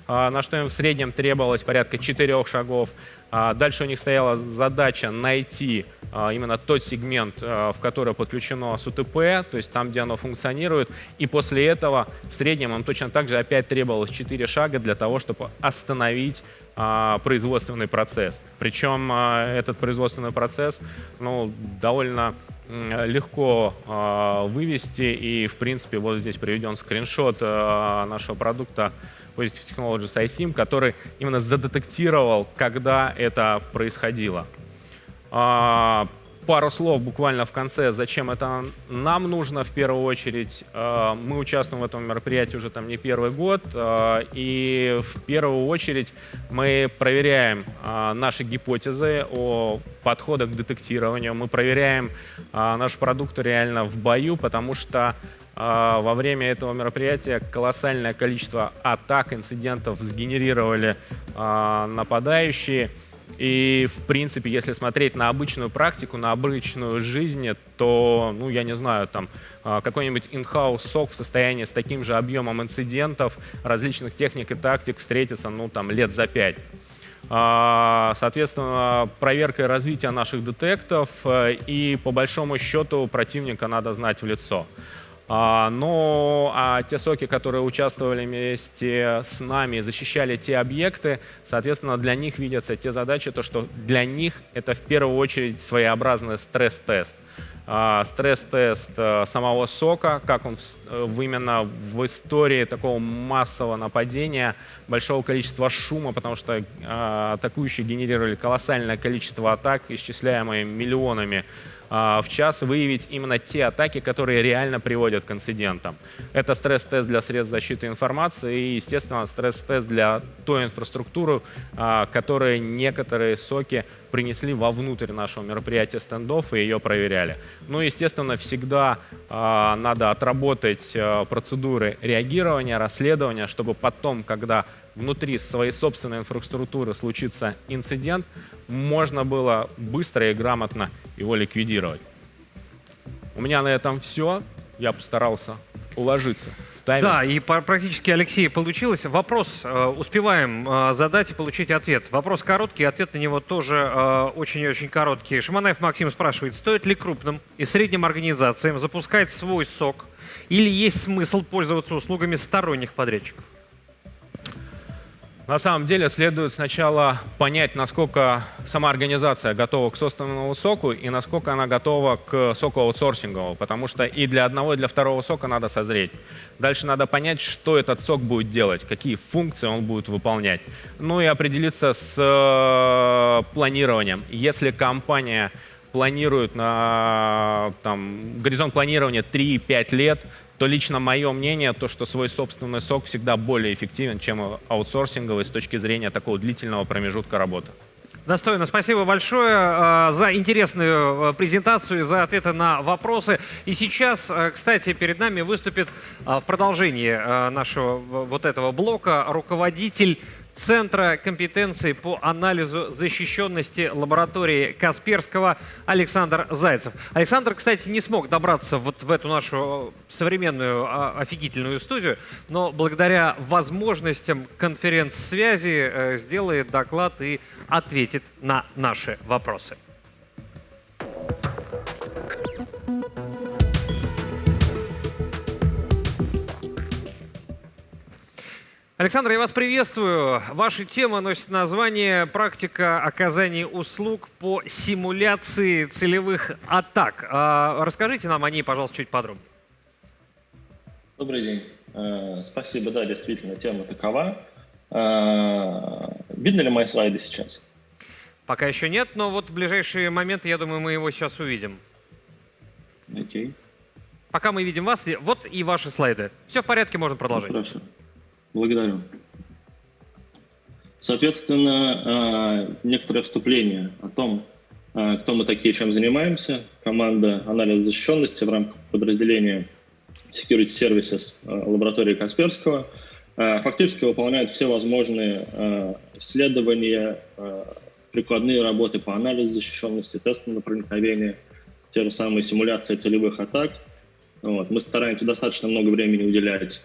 э, на что им в среднем требовалось порядка четырех шагов, а дальше у них стояла задача найти а, именно тот сегмент, а, в который подключено с УТП, то есть там, где оно функционирует. И после этого в среднем им точно так же опять требовалось 4 шага для того, чтобы остановить производственный процесс. Причем этот производственный процесс ну, довольно легко вывести. И, в принципе, вот здесь приведен скриншот нашего продукта Positive Technologies iSIM, который именно задетектировал, когда это происходило. А, пару слов буквально в конце, зачем это нам нужно в первую очередь. А, мы участвуем в этом мероприятии уже там не первый год, а, и в первую очередь мы проверяем наши гипотезы о подходах к детектированию, мы проверяем наш продукт реально в бою, потому что во время этого мероприятия колоссальное количество атак, инцидентов сгенерировали нападающие. И, в принципе, если смотреть на обычную практику, на обычную жизнь, то, ну, я не знаю, там, а, какой-нибудь in-house сок в состоянии с таким же объемом инцидентов, различных техник и тактик встретится, ну, там, лет за пять. Соответственно, проверка и развитие наших детектов, э, и, по большому счету, противника надо знать в лицо. А, но а те соки, которые участвовали вместе с нами, защищали те объекты, соответственно, для них видятся те задачи, то, что для них это в первую очередь своеобразный стресс-тест. А, стресс-тест э, самого сока, как он именно в истории такого массового нападения, большого количества шума, потому что атакующие генерировали колоссальное количество атак, исчисляемые миллионами в час выявить именно те атаки, которые реально приводят к инцидентам. Это стресс-тест для средств защиты информации и, естественно, стресс-тест для той инфраструктуры, а, которые некоторые соки принесли вовнутрь нашего мероприятия стендов и ее проверяли. Ну, естественно, всегда э, надо отработать процедуры реагирования, расследования, чтобы потом, когда внутри своей собственной инфраструктуры случится инцидент, можно было быстро и грамотно его ликвидировать. У меня на этом все. Я постарался уложиться в тайминг. Да, и практически, Алексей, получилось. Вопрос э, успеваем э, задать и получить ответ. Вопрос короткий, ответ на него тоже э, очень-очень короткий. Шаманаев Максим спрашивает, стоит ли крупным и средним организациям запускать свой сок или есть смысл пользоваться услугами сторонних подрядчиков? На самом деле следует сначала понять, насколько сама организация готова к собственному соку и насколько она готова к соку аутсорсинговому, потому что и для одного, и для второго сока надо созреть. Дальше надо понять, что этот сок будет делать, какие функции он будет выполнять. Ну и определиться с э, планированием. Если компания планирует на там, горизонт планирования 3-5 лет, то лично мое мнение, то, что свой собственный сок всегда более эффективен, чем аутсорсинговый с точки зрения такого длительного промежутка работы. Достойно. Спасибо большое э, за интересную э, презентацию, за ответы на вопросы. И сейчас, э, кстати, перед нами выступит в продолжении нашего вот этого блока руководитель Центра компетенции по анализу защищенности лаборатории Касперского Александр Зайцев. Александр, кстати, не смог добраться вот в эту нашу современную а, офигительную студию, но благодаря возможностям конференц-связи э, сделает доклад и ответит на наши вопросы. Александр, я вас приветствую. Ваша тема носит название «Практика оказания услуг по симуляции целевых атак». А, расскажите нам о ней, пожалуйста, чуть подробнее. Добрый день. Э, спасибо, да, действительно, тема такова. Э, видно ли мои слайды сейчас? Пока еще нет, но вот в ближайшие моменты, я думаю, мы его сейчас увидим. Окей. Пока мы видим вас, вот и ваши слайды. Все в порядке, можно продолжать. Ну, хорошо. Благодарю. Соответственно, э, некоторое вступление о том, э, кто мы такие, чем занимаемся. Команда анализа защищенности в рамках подразделения Security Services э, лаборатории Касперского фактически выполняет все возможные исследования, прикладные работы по анализу защищенности, тестам на проникновение, те же самые симуляции целевых атак. Вот. Мы стараемся достаточно много времени уделять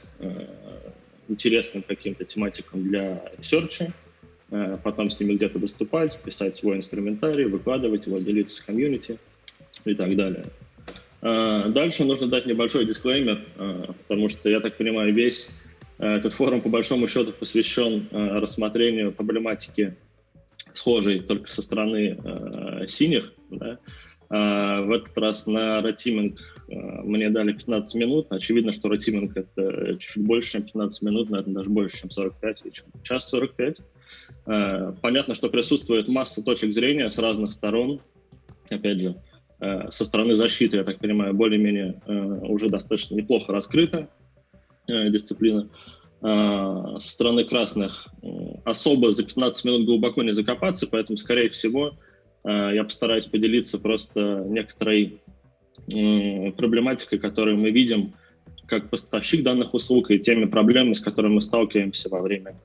интересным каким-то тематикам для research а, э, потом с ними где-то выступать, писать свой инструментарий, выкладывать его, делиться с комьюнити и так далее. Э, дальше нужно дать небольшой дисклеймер, э, потому что, я так понимаю, весь этот форум по большому счету посвящен рассмотрению проблематики схожей только со стороны синих. Да? В этот раз на ратиминг Э, мне дали 15 минут. Очевидно, что ротиминг — это чуть больше, чем 15 минут, наверное, даже больше, чем 45 или чем час 45. Э, понятно, что присутствует масса точек зрения с разных сторон. Опять же, со стороны защиты, я так понимаю, более-менее уже достаточно неплохо раскрыта дисциплина. Со стороны красных особо за 15 минут глубоко не закопаться, поэтому, скорее всего, я постараюсь поделиться просто некоторой проблематикой, которую мы видим как поставщик данных услуг и теми проблемами, с которыми мы сталкиваемся во время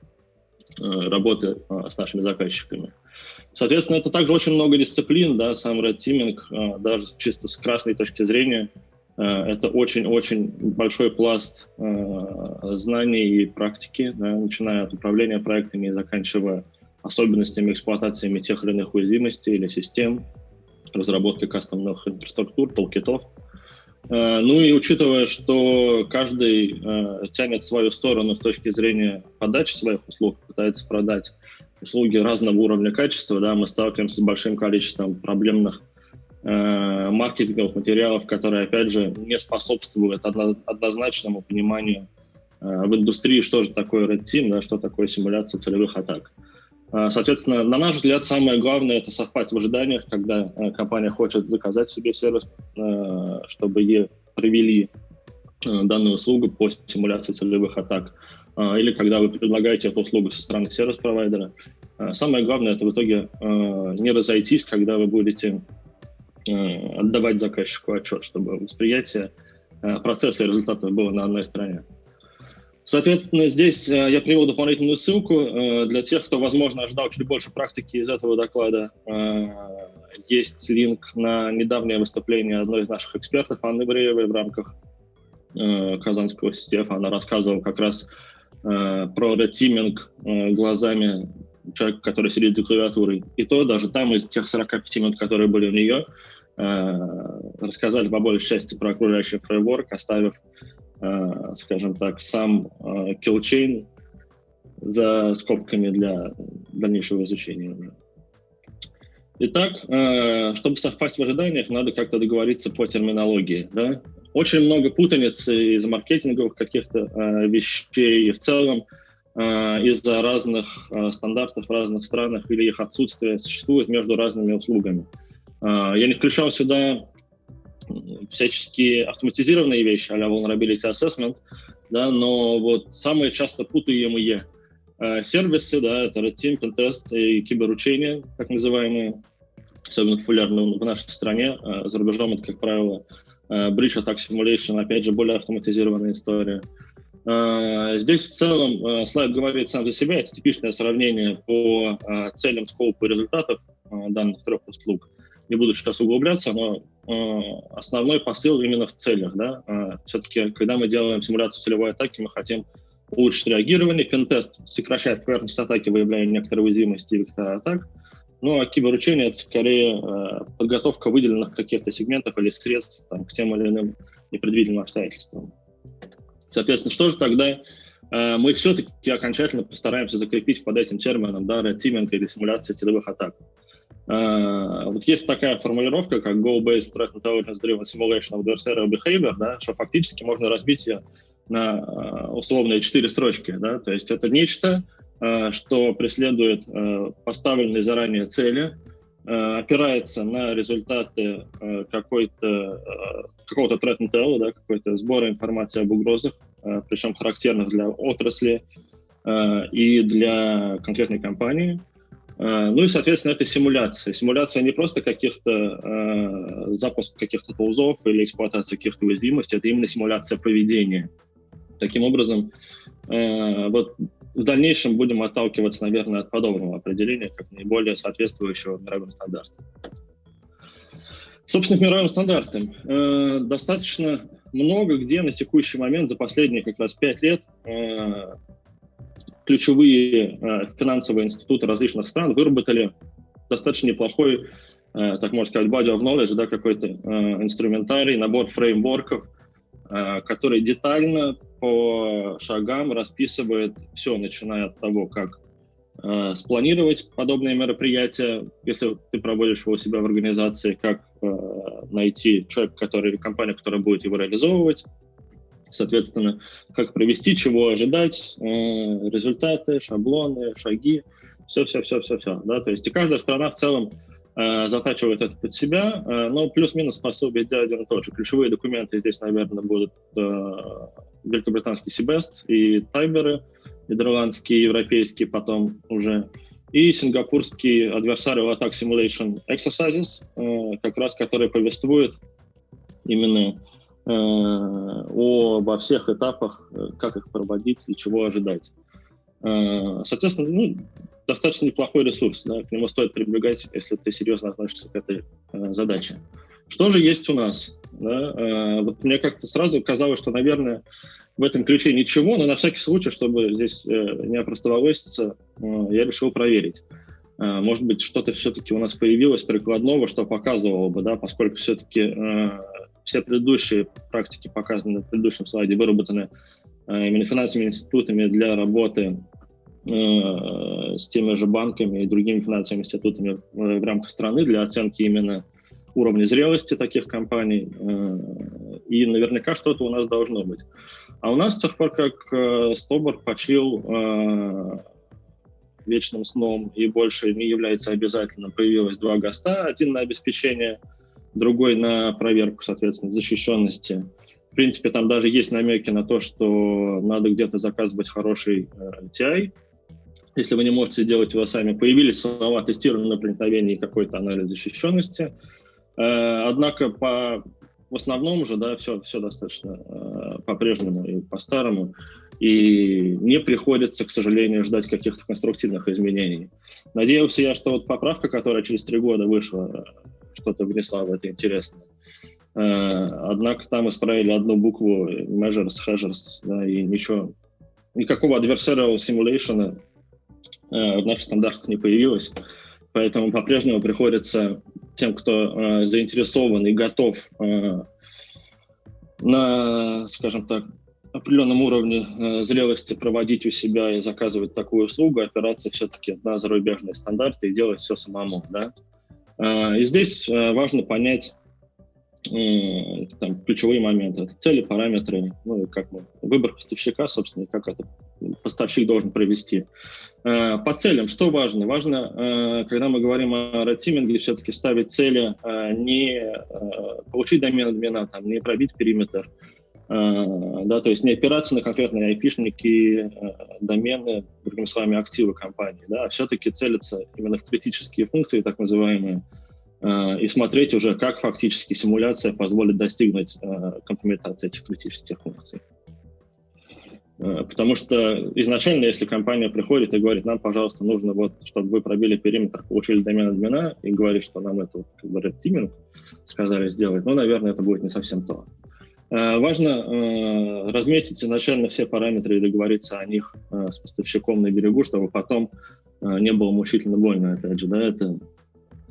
э, работы э, с нашими заказчиками. Соответственно, это также очень много дисциплин, да, сам Red Teaming, э, даже чисто с красной точки зрения, это очень-очень большой пласт знаний и практики, да, начиная от управления проектами и заканчивая особенностями эксплуатациями тех или иных уязвимостей или систем, разработки кастомных инфраструктур, толкитов. Э, ну и учитывая, что каждый э, тянет свою сторону с точки зрения подачи своих услуг, пытается продать услуги разного уровня качества, да, мы сталкиваемся с большим количеством проблемных э, маркетинговых материалов, которые, опять же, не способствуют одно, однозначному пониманию в индустрии, что же такое Red Team, да, что такое симуляция целевых атак. Соответственно, на наш взгляд, самое главное – это совпасть в ожиданиях, когда э, компания хочет заказать себе сервис, э, чтобы ей провели э, данную услугу по симуляции целевых атак, или когда вы предлагаете эту услугу со стороны сервис-провайдера. Самое главное – это в итоге не разойтись, когда вы будете отдавать заказчику отчет, чтобы восприятие процесса и результатов было на одной стороне. Соответственно, здесь э, я привел дополнительную ссылку э, для тех, кто, возможно, ожидал чуть больше практики из этого доклада. Э, есть линк на недавнее выступление одной из наших экспертов, Анны Бреевой, в рамках Казанского система. Она рассказывала как раз про ретиминг глазами человека, который сидит за клавиатурой. И то даже там из тех 45 минут, которые были у нее, рассказали по большей части про окружающий фреймворк, оставив скажем так, сам э, за скобками для дальнейшего изучения. Итак, э, чтобы совпасть в ожиданиях, надо как-то договориться по терминологии. Да? Очень много путаницы из маркетинговых каких-то вещей и в целом из-за разных стандартов в разных странах или их отсутствия существует между разными услугами. Я не включал сюда всяческие автоматизированные вещи, а vulnerability assessment, да, но вот самые часто путаемые Сервисы, да, это Red Team, Pentest и киберучения, как называемые, особенно популярны в нашей стране. За рубежом это, как правило, Bridge Attack Simulation, опять же, более автоматизированная история. Здесь в целом слайд говорит сам за себя. Это типичное сравнение по целям, скопу и результатов данных трех услуг. Не буду сейчас углубляться, но основной посыл именно в целях. Да? Все-таки, когда мы делаем симуляцию целевой атаки, мы хотим улучшить реагирование. Пентест сокращает поверхность атаки, выявляя некоторые уязвимости вектора атак. Ну, а киберучение — это скорее э, подготовка выделенных каких-то сегментов или средств там, к тем или иным непредвиденным обстоятельствам. Соответственно, что же тогда э, мы все-таки окончательно постараемся закрепить под этим термином, да, teaming или симуляция целевых атак. Э, вот есть такая формулировка, как Goal-Based Threat Intelligence Driven Simulation of Adversarial Behavior, да, что фактически можно разбить ее на э, условные четыре строчки. Да, то есть это нечто, Э, что преследует поставленные заранее цели, опирается на результаты какой-то, какого-то threat intel, да, какой-то сбора информации об угрозах, причем характерных для отрасли и для конкретной компании. Ну и, соответственно, это симуляция. Симуляция не просто каких-то запуск каких-то тулзов или эксплуатация каких-то уязвимостей, это именно симуляция поведения. Таким образом, вот в дальнейшем будем отталкиваться, наверное, от подобного определения, как наиболее соответствующего мировым стандартам. Собственно, к мировым стандартам. Э, достаточно много где на текущий момент, за последние как раз пять лет, э, ключевые э, финансовые институты различных стран выработали достаточно неплохой, э, так можно сказать, body of knowledge, да, какой-то э, инструментарий, набор фреймворков, который детально по шагам расписывает все, начиная от того, как спланировать подобные мероприятия, если ты проводишь его у себя в организации, как найти человека, который, компанию, которая будет его реализовывать, соответственно, как провести, чего ожидать, э, результаты, шаблоны, шаги, все-все-все-все-все. Да? То есть и каждая страна в целом Э, затачивают это под себя, э, но плюс-минус посыл везде один и тот же. Ключевые документы здесь, наверное, будут э, великобританский Сибест и Тайберы, нидерландские, европейские потом уже, и сингапурский Adversarial Attack Simulation Exercises, как раз который повествует именно обо всех этапах, как их проводить и чего ожидать. Соответственно, ну, достаточно неплохой ресурс, да, к нему стоит прибегать, если ты серьезно относишься к этой э, задаче. Что же есть у нас? Да? Э, вот мне как-то сразу казалось, что, наверное, в этом ключе ничего, но на всякий случай, чтобы здесь э, не опростоволоситься, э, я решил проверить. Э, может быть, что-то все-таки у нас появилось прикладного, что показывало бы, да, поскольку все-таки э, все предыдущие практики, показанные на предыдущем слайде, выработаны э, именно финансовыми институтами для работы Э, с теми же банками и другими финансовыми институтами в рамках страны для оценки именно уровня зрелости таких компаний. Э, и наверняка что-то у нас должно быть. А у нас с тех пор, как э, Стобор почил вечным сном и больше не является обязательным, появилось два ГОСТа, один на обеспечение, другой на проверку, соответственно, защищенности. В принципе, там даже есть намеки на то, что надо где-то заказывать хороший TI, если вы не можете сделать его сами. Появились слова тестирование проникновения и какой-то анализ защищенности. Э, однако по, в основном же да, все, все достаточно э, по-прежнему и по-старому. И не приходится, к сожалению, ждать каких-то конструктивных изменений. Надеялся я, что вот поправка, которая через три года вышла, что-то внесла в это интересное. Э, однако там исправили одну букву measures, hazards, да, и ничего, никакого adversarial simulation Э, в наших стандартах не появилось. Поэтому по-прежнему приходится тем, кто э, заинтересован и готов на, скажем так, определенном уровне э, зрелости проводить у себя и заказывать такую услугу, опираться все-таки на зарубежные стандарты и делать все самому. Да? Э, и здесь э, важно понять, там, ключевые моменты. Это цели, параметры, ну и как мы, выбор поставщика, собственно, и как это поставщик должен провести. Э, по целям, что важно? Важно, э, когда мы говорим о ретиминге, все-таки ставить цели, э, не получить домен админа, там, не пробить периметр, да, то есть не опираться на конкретные айпишники, домены, другими словами, активы компании, да, а все-таки целиться именно в критические функции, так называемые, и смотреть уже, как фактически симуляция позволит достигнуть компрометации этих критических функций. Э, потому что изначально, если компания приходит и говорит, нам, пожалуйста, нужно вот, чтобы вы пробили периметр, получили домен админа, и говорит, что нам это, как red teaming сказали сделать, ну, наверное, это будет не совсем то. Э, важно э, разметить изначально все параметры и договориться о них с поставщиком на берегу, чтобы потом не было мучительно больно, опять же, да, это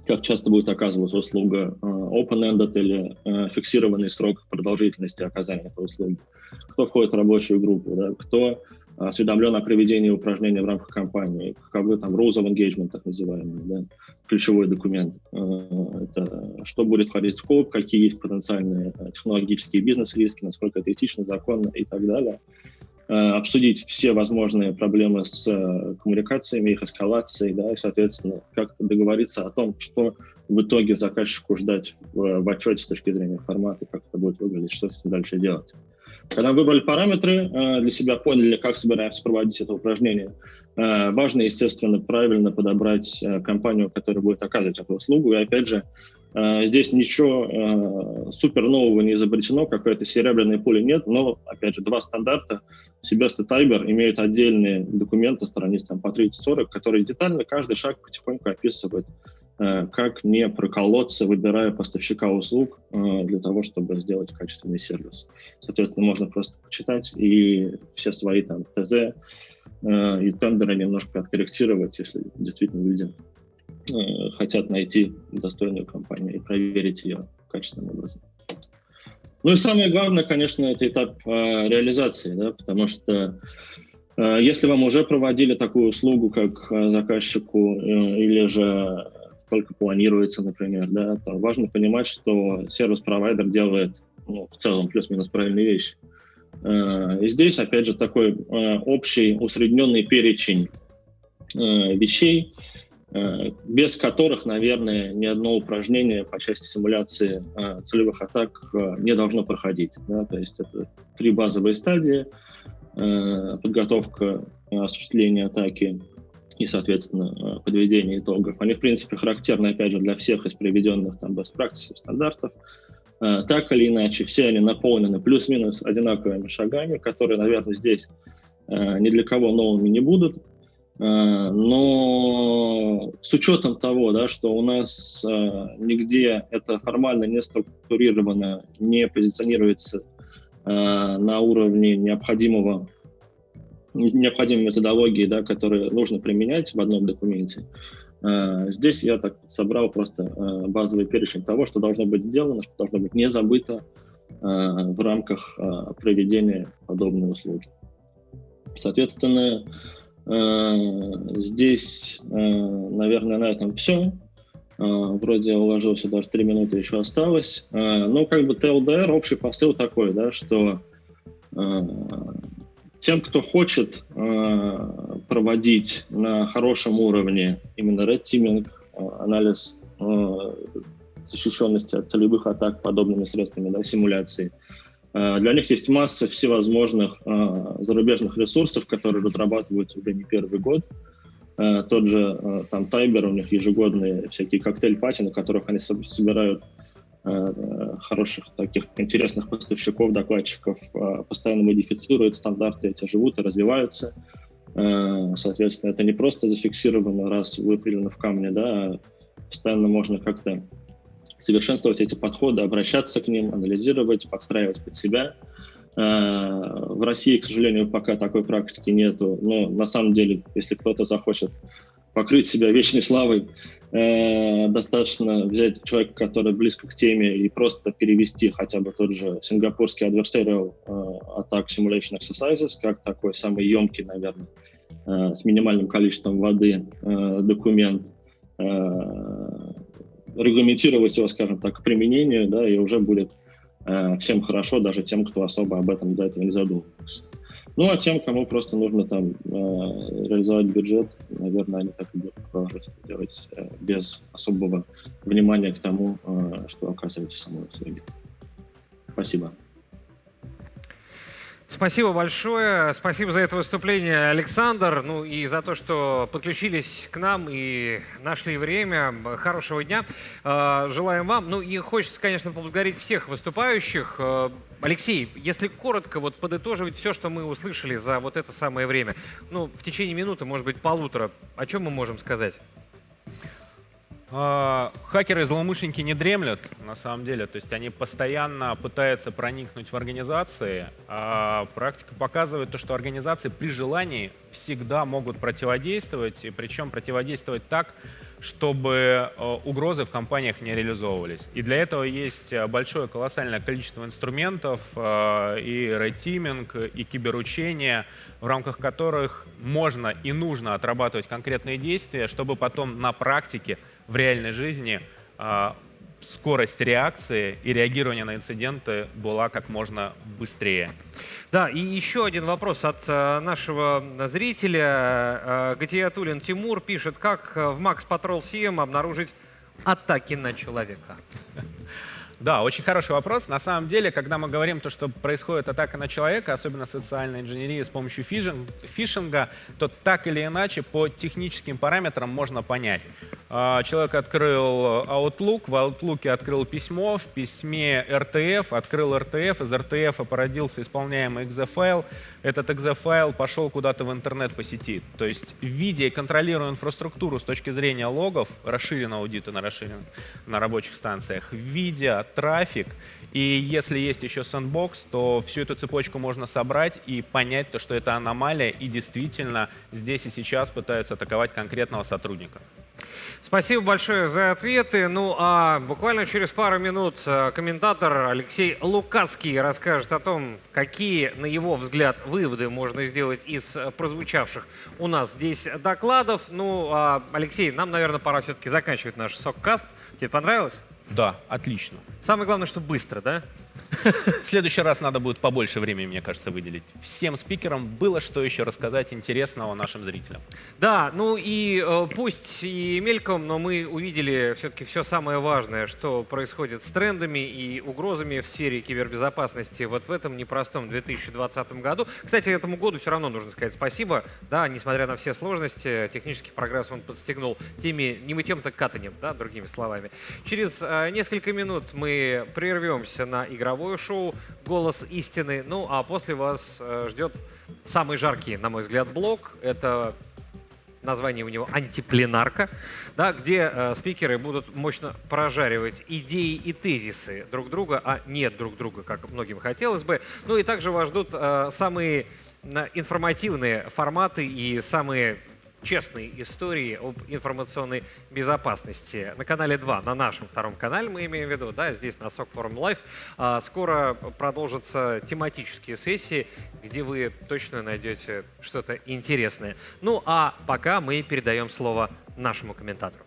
как часто будет оказываться услуга open-ended или фиксированный срок продолжительности оказания этой услуги. Кто входит в рабочую группу, да, кто осведомлен о проведении упражнений в рамках компании, каковы там rules of engagement, так называемые, да, ключевой документ. Э, это что будет входить в скоп, какие есть потенциальные э, технологические бизнес-риски, насколько это этично, законно и так далее. Э, обсудить все возможные проблемы с коммуникациями, их эскалацией, да, и, соответственно, как-то договориться о том, что в итоге заказчику ждать в, в отчете с точки зрения формата, как это будет выглядеть, что с этим дальше делать. Когда выбрали параметры, э, для себя поняли, как собираемся проводить это упражнение, э, важно, естественно, правильно подобрать э, компанию, которая будет оказывать эту услугу. И опять же, здесь ничего супер нового не изобретено, какой-то серебряной пули нет, но, опять же, два стандарта. Себест и Тайбер имеют отдельные документы, страниц там по 30-40, которые детально каждый шаг потихоньку описывают как не проколоться, выбирая поставщика услуг э, для того, чтобы сделать качественный сервис. Соответственно, можно просто почитать и все свои там ТЗ э, и тендеры немножко откорректировать, если действительно люди хотят найти достойную компанию и проверить ее качественным образом. Ну и самое главное, конечно, это этап реализации, да, потому что если вам уже проводили такую услугу, как заказчику, или же только планируется, например, да, то важно понимать, что сервис-провайдер делает ну, в целом плюс-минус правильные вещи. Э, и здесь, опять же, такой э, общий усредненный перечень э, вещей, без которых, наверное, ни одно упражнение по части симуляции целевых атак не должно проходить. Да? То есть это три базовые стадии, подготовка осуществления атаки, и, соответственно, э, подведение итогов. Они, в принципе, характерны, опять же, для всех из приведенных там best practices, стандартов. Э, так или иначе, все они наполнены плюс-минус одинаковыми шагами, которые, наверное, здесь э, ни для кого новыми не будут. Но с учетом того, да, что у нас нигде это формально не структурировано, не позиционируется на уровне необходимого необходимые методологии, да, которые нужно применять в одном документе. А, здесь я так собрал просто а, базовый перечень того, что должно быть сделано, что должно быть не забыто а, в рамках проведения подобной услуги. Соответственно, здесь, наверное, на этом все. Вроде уложился, даже три минуты еще осталось. Ну, как бы TLDR, общий посыл такой, да, что тем, кто хочет э, проводить на хорошем уровне именно red teaming, э, анализ э, защищенности от целевых атак подобными средствами да, симуляции, э, для них есть масса всевозможных э, зарубежных ресурсов, которые разрабатываются уже не первый год. Э, тот же э, там Тайбер, у них ежегодные всякие коктейль-пати, на которых они собирают хороших таких интересных поставщиков, докладчиков э, постоянно модифицируют стандарты, эти живут и развиваются. Э, соответственно, это не просто зафиксировано, раз выпилено в камне, да, а постоянно можно как-то совершенствовать эти подходы, обращаться к ним, анализировать, подстраивать под себя. В России, к сожалению, пока такой практики нету, но на самом деле, если кто-то захочет покрыть себя вечной славой, э, достаточно взять человека, который близко к теме, и просто перевести хотя бы тот же сингапурский adversarial э, attack simulation exercises, как такой самый емкий, наверное, э, с минимальным количеством воды документ, регламентировать его, скажем так, к применению, да, и уже будет всем хорошо, даже тем, кто особо об этом до этого не задумывался. Ну, а тем, кому просто нужно там э, реализовать бюджет, наверное, они так и будут продолжать делать э, без особого внимания к тому, э, что оказываете самой услуги. Спасибо. Спасибо большое. Спасибо за это выступление, Александр. Ну и за то, что подключились к нам и нашли время. Хорошего дня. Э, Желаем вам. Ну и хочется, конечно, поблагодарить всех выступающих. Э, Алексей, если коротко вот подытоживать все, что мы услышали за вот это самое время, ну, в течение минуты, может быть, полутора, о чем мы можем сказать? А, Хакеры и злоумышленники не дремлют, на самом деле. То есть они постоянно пытаются проникнуть в организации. А практика показывает то, что организации при желании всегда могут противодействовать, и причем противодействовать так, чтобы э, угрозы в компаниях не реализовывались. И для этого есть э, большое колоссальное количество инструментов, э, и рейтиминг, и киберучение, в рамках которых можно и нужно отрабатывать конкретные действия, чтобы потом на практике в реальной жизни а, скорость реакции и реагирования на инциденты была как можно быстрее. Да, и еще один вопрос от э, нашего зрителя. Э, Гатиятулин Тимур пишет, как в Max Patrol CM обнаружить атаки на человека? Да, очень хороший вопрос. На самом деле, когда мы говорим то, что происходит атака на человека, особенно социальная инженерия с помощью фишинга, то так или иначе по техническим параметрам можно понять. А, человек открыл Outlook, в Outlook открыл письмо, в письме RTF, открыл RTF, из RTF породился исполняемый exe-файл, этот exe-файл пошел куда-то в интернет по сети. То есть, видя и контролируя инфраструктуру с точки зрения логов, расширенного аудита на, расширен... на рабочих станциях, видя трафик, и если есть еще сэндбокс, то всю эту цепочку можно собрать и понять, то, что это аномалия, и действительно здесь и сейчас пытаются атаковать конкретного сотрудника. Спасибо большое за ответы. Ну а буквально через пару минут э, комментатор Алексей Лукацкий расскажет о том, какие, на его взгляд, выводы можно сделать из э, прозвучавших у нас здесь докладов. Ну, а, Алексей, нам, наверное, пора все-таки заканчивать наш соккаст. Тебе понравилось? Да, отлично. Самое главное, что быстро, да? В следующий раз надо будет побольше времени, мне кажется, выделить. Всем спикерам было что еще рассказать интересного нашим зрителям. Да, ну и э, пусть и мельком, но мы увидели все-таки все самое важное, что происходит с трендами и угрозами в сфере кибербезопасности вот в этом непростом 2020 году. Кстати, этому году все равно нужно сказать спасибо. Да, несмотря на все сложности, технический прогресс он подстегнул теми не мы тем-то катанем, да, другими словами. Через э, несколько минут мы прервемся на игровой игровое шоу «Голос истины». Ну, а после вас э, ждет самый жаркий, на мой взгляд, блок. Это название у него «Антипленарка», да, где э, спикеры будут мощно прожаривать идеи и тезисы друг друга, а нет друг друга, как многим хотелось бы. Ну и также вас ждут э, самые информативные форматы и самые честные истории об информационной безопасности. На канале 2, на нашем втором канале мы имеем в виду, да, здесь на SOC Forum. А, скоро продолжатся тематические сессии, где вы точно найдете что-то интересное. Ну а пока мы передаем слово нашему комментатору.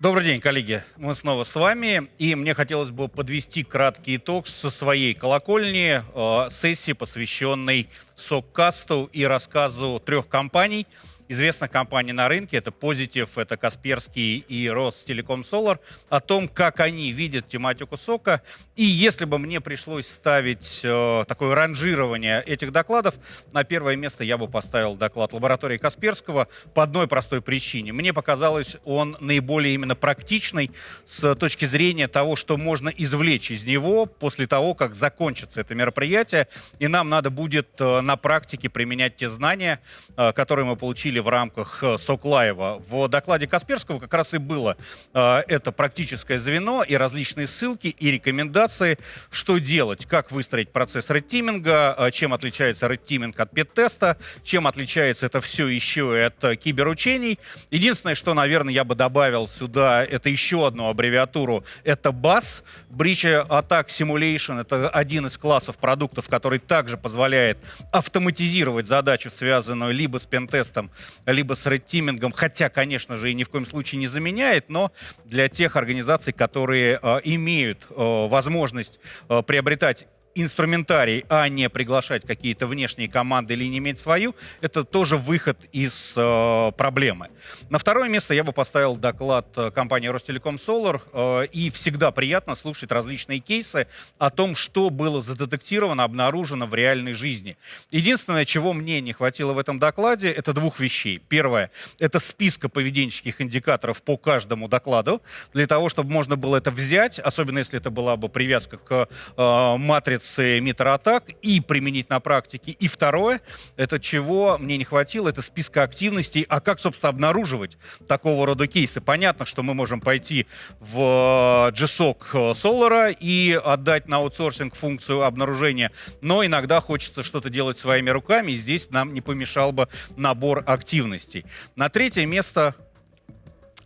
Добрый день, коллеги. Мы снова с вами. И мне хотелось бы подвести краткий итог со своей колокольни э, сессии, посвященной СОК-касту и рассказу трех компаний – известных компаний на рынке, это Positive, это Касперский и Ростелеком Solar, о том, как они видят тематику сока. И если бы мне пришлось ставить э, такое ранжирование этих докладов, на первое место я бы поставил доклад лаборатории Касперского по одной простой причине. Мне показалось, он наиболее именно практичный с точки зрения того, что можно извлечь из него после того, как закончится это мероприятие, и нам надо будет э, на практике применять те знания, э, которые мы получили в рамках э, Соклаева. В докладе Касперского как раз и было э, это практическое звено и различные ссылки и рекомендации, что делать, как выстроить процесс редтиминга, э, чем отличается редтиминг от пет-теста, чем отличается это все еще и от киберучений. Единственное, что, наверное, я бы добавил сюда, это еще одну аббревиатуру, это BAS, Breach Attack Simulation, это один из классов продуктов, который также позволяет автоматизировать задачу, связанную либо с пентестом, либо с редтимингом, хотя, конечно же, и ни в коем случае не заменяет, но для тех организаций, которые э, имеют э, возможность э, приобретать инструментарий, а не приглашать какие-то внешние команды или не иметь свою, это тоже выход из э, проблемы. На второе место я бы поставил доклад э, компании Ростелеком Solar. Э, и всегда приятно слушать различные кейсы о том, что было задетектировано, обнаружено в реальной жизни. Единственное, чего мне не хватило в этом докладе, это двух вещей. Первое, это списка поведенческих индикаторов по каждому докладу, для того, чтобы можно было это взять, особенно если это была бы привязка к э, матрице с митр-атак и применить на практике. И второе, это чего мне не хватило, это списка активностей, а как, собственно, обнаруживать такого рода кейсы. Понятно, что мы можем пойти в GSOC Solar и отдать на аутсорсинг функцию обнаружения, но иногда хочется что-то делать своими руками, и здесь нам не помешал бы набор активностей. На третье место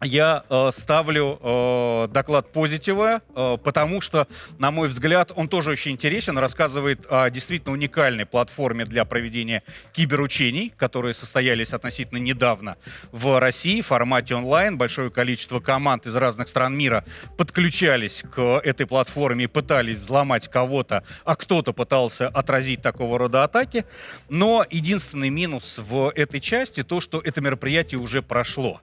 я э, ставлю э, доклад позитива, э, потому что, на мой взгляд, он тоже очень интересен, рассказывает о действительно уникальной платформе для проведения киберучений, которые состоялись относительно недавно в России в формате онлайн. Большое количество команд из разных стран мира подключались к этой платформе и пытались взломать кого-то, а кто-то пытался отразить такого рода атаки. Но единственный минус в этой части то, что это мероприятие уже прошло.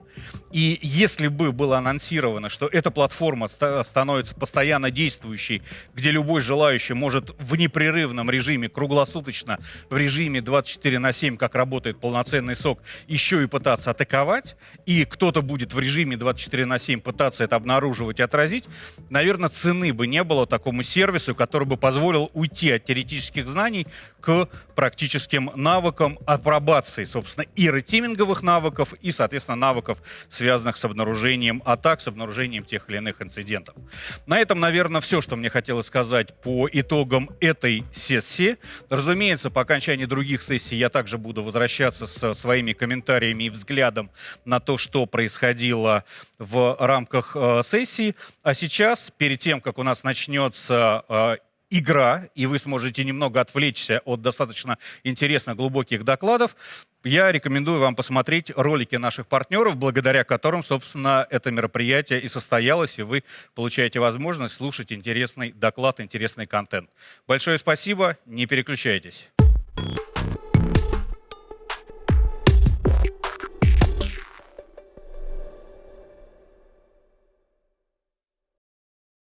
И если бы было анонсировано, что эта платформа становится постоянно действующей, где любой желающий может в непрерывном режиме, круглосуточно, в режиме 24 на 7, как работает полноценный сок, еще и пытаться атаковать, и кто-то будет в режиме 24 на 7 пытаться это обнаруживать и отразить, наверное, цены бы не было такому сервису, который бы позволил уйти от теоретических знаний к практическим навыкам апробации, собственно, и ретиминговых навыков, и, соответственно, навыков, связанных с обнаружением атак, с обнаружением тех или иных инцидентов. На этом, наверное, все, что мне хотелось сказать по итогам этой сессии. Разумеется, по окончании других сессий я также буду возвращаться со своими комментариями и взглядом на то, что происходило в рамках э, сессии. А сейчас, перед тем, как у нас начнется э, игра, и вы сможете немного отвлечься от достаточно интересных, глубоких докладов, я рекомендую вам посмотреть ролики наших партнеров, благодаря которым, собственно, это мероприятие и состоялось, и вы получаете возможность слушать интересный доклад, интересный контент. Большое спасибо, не переключайтесь.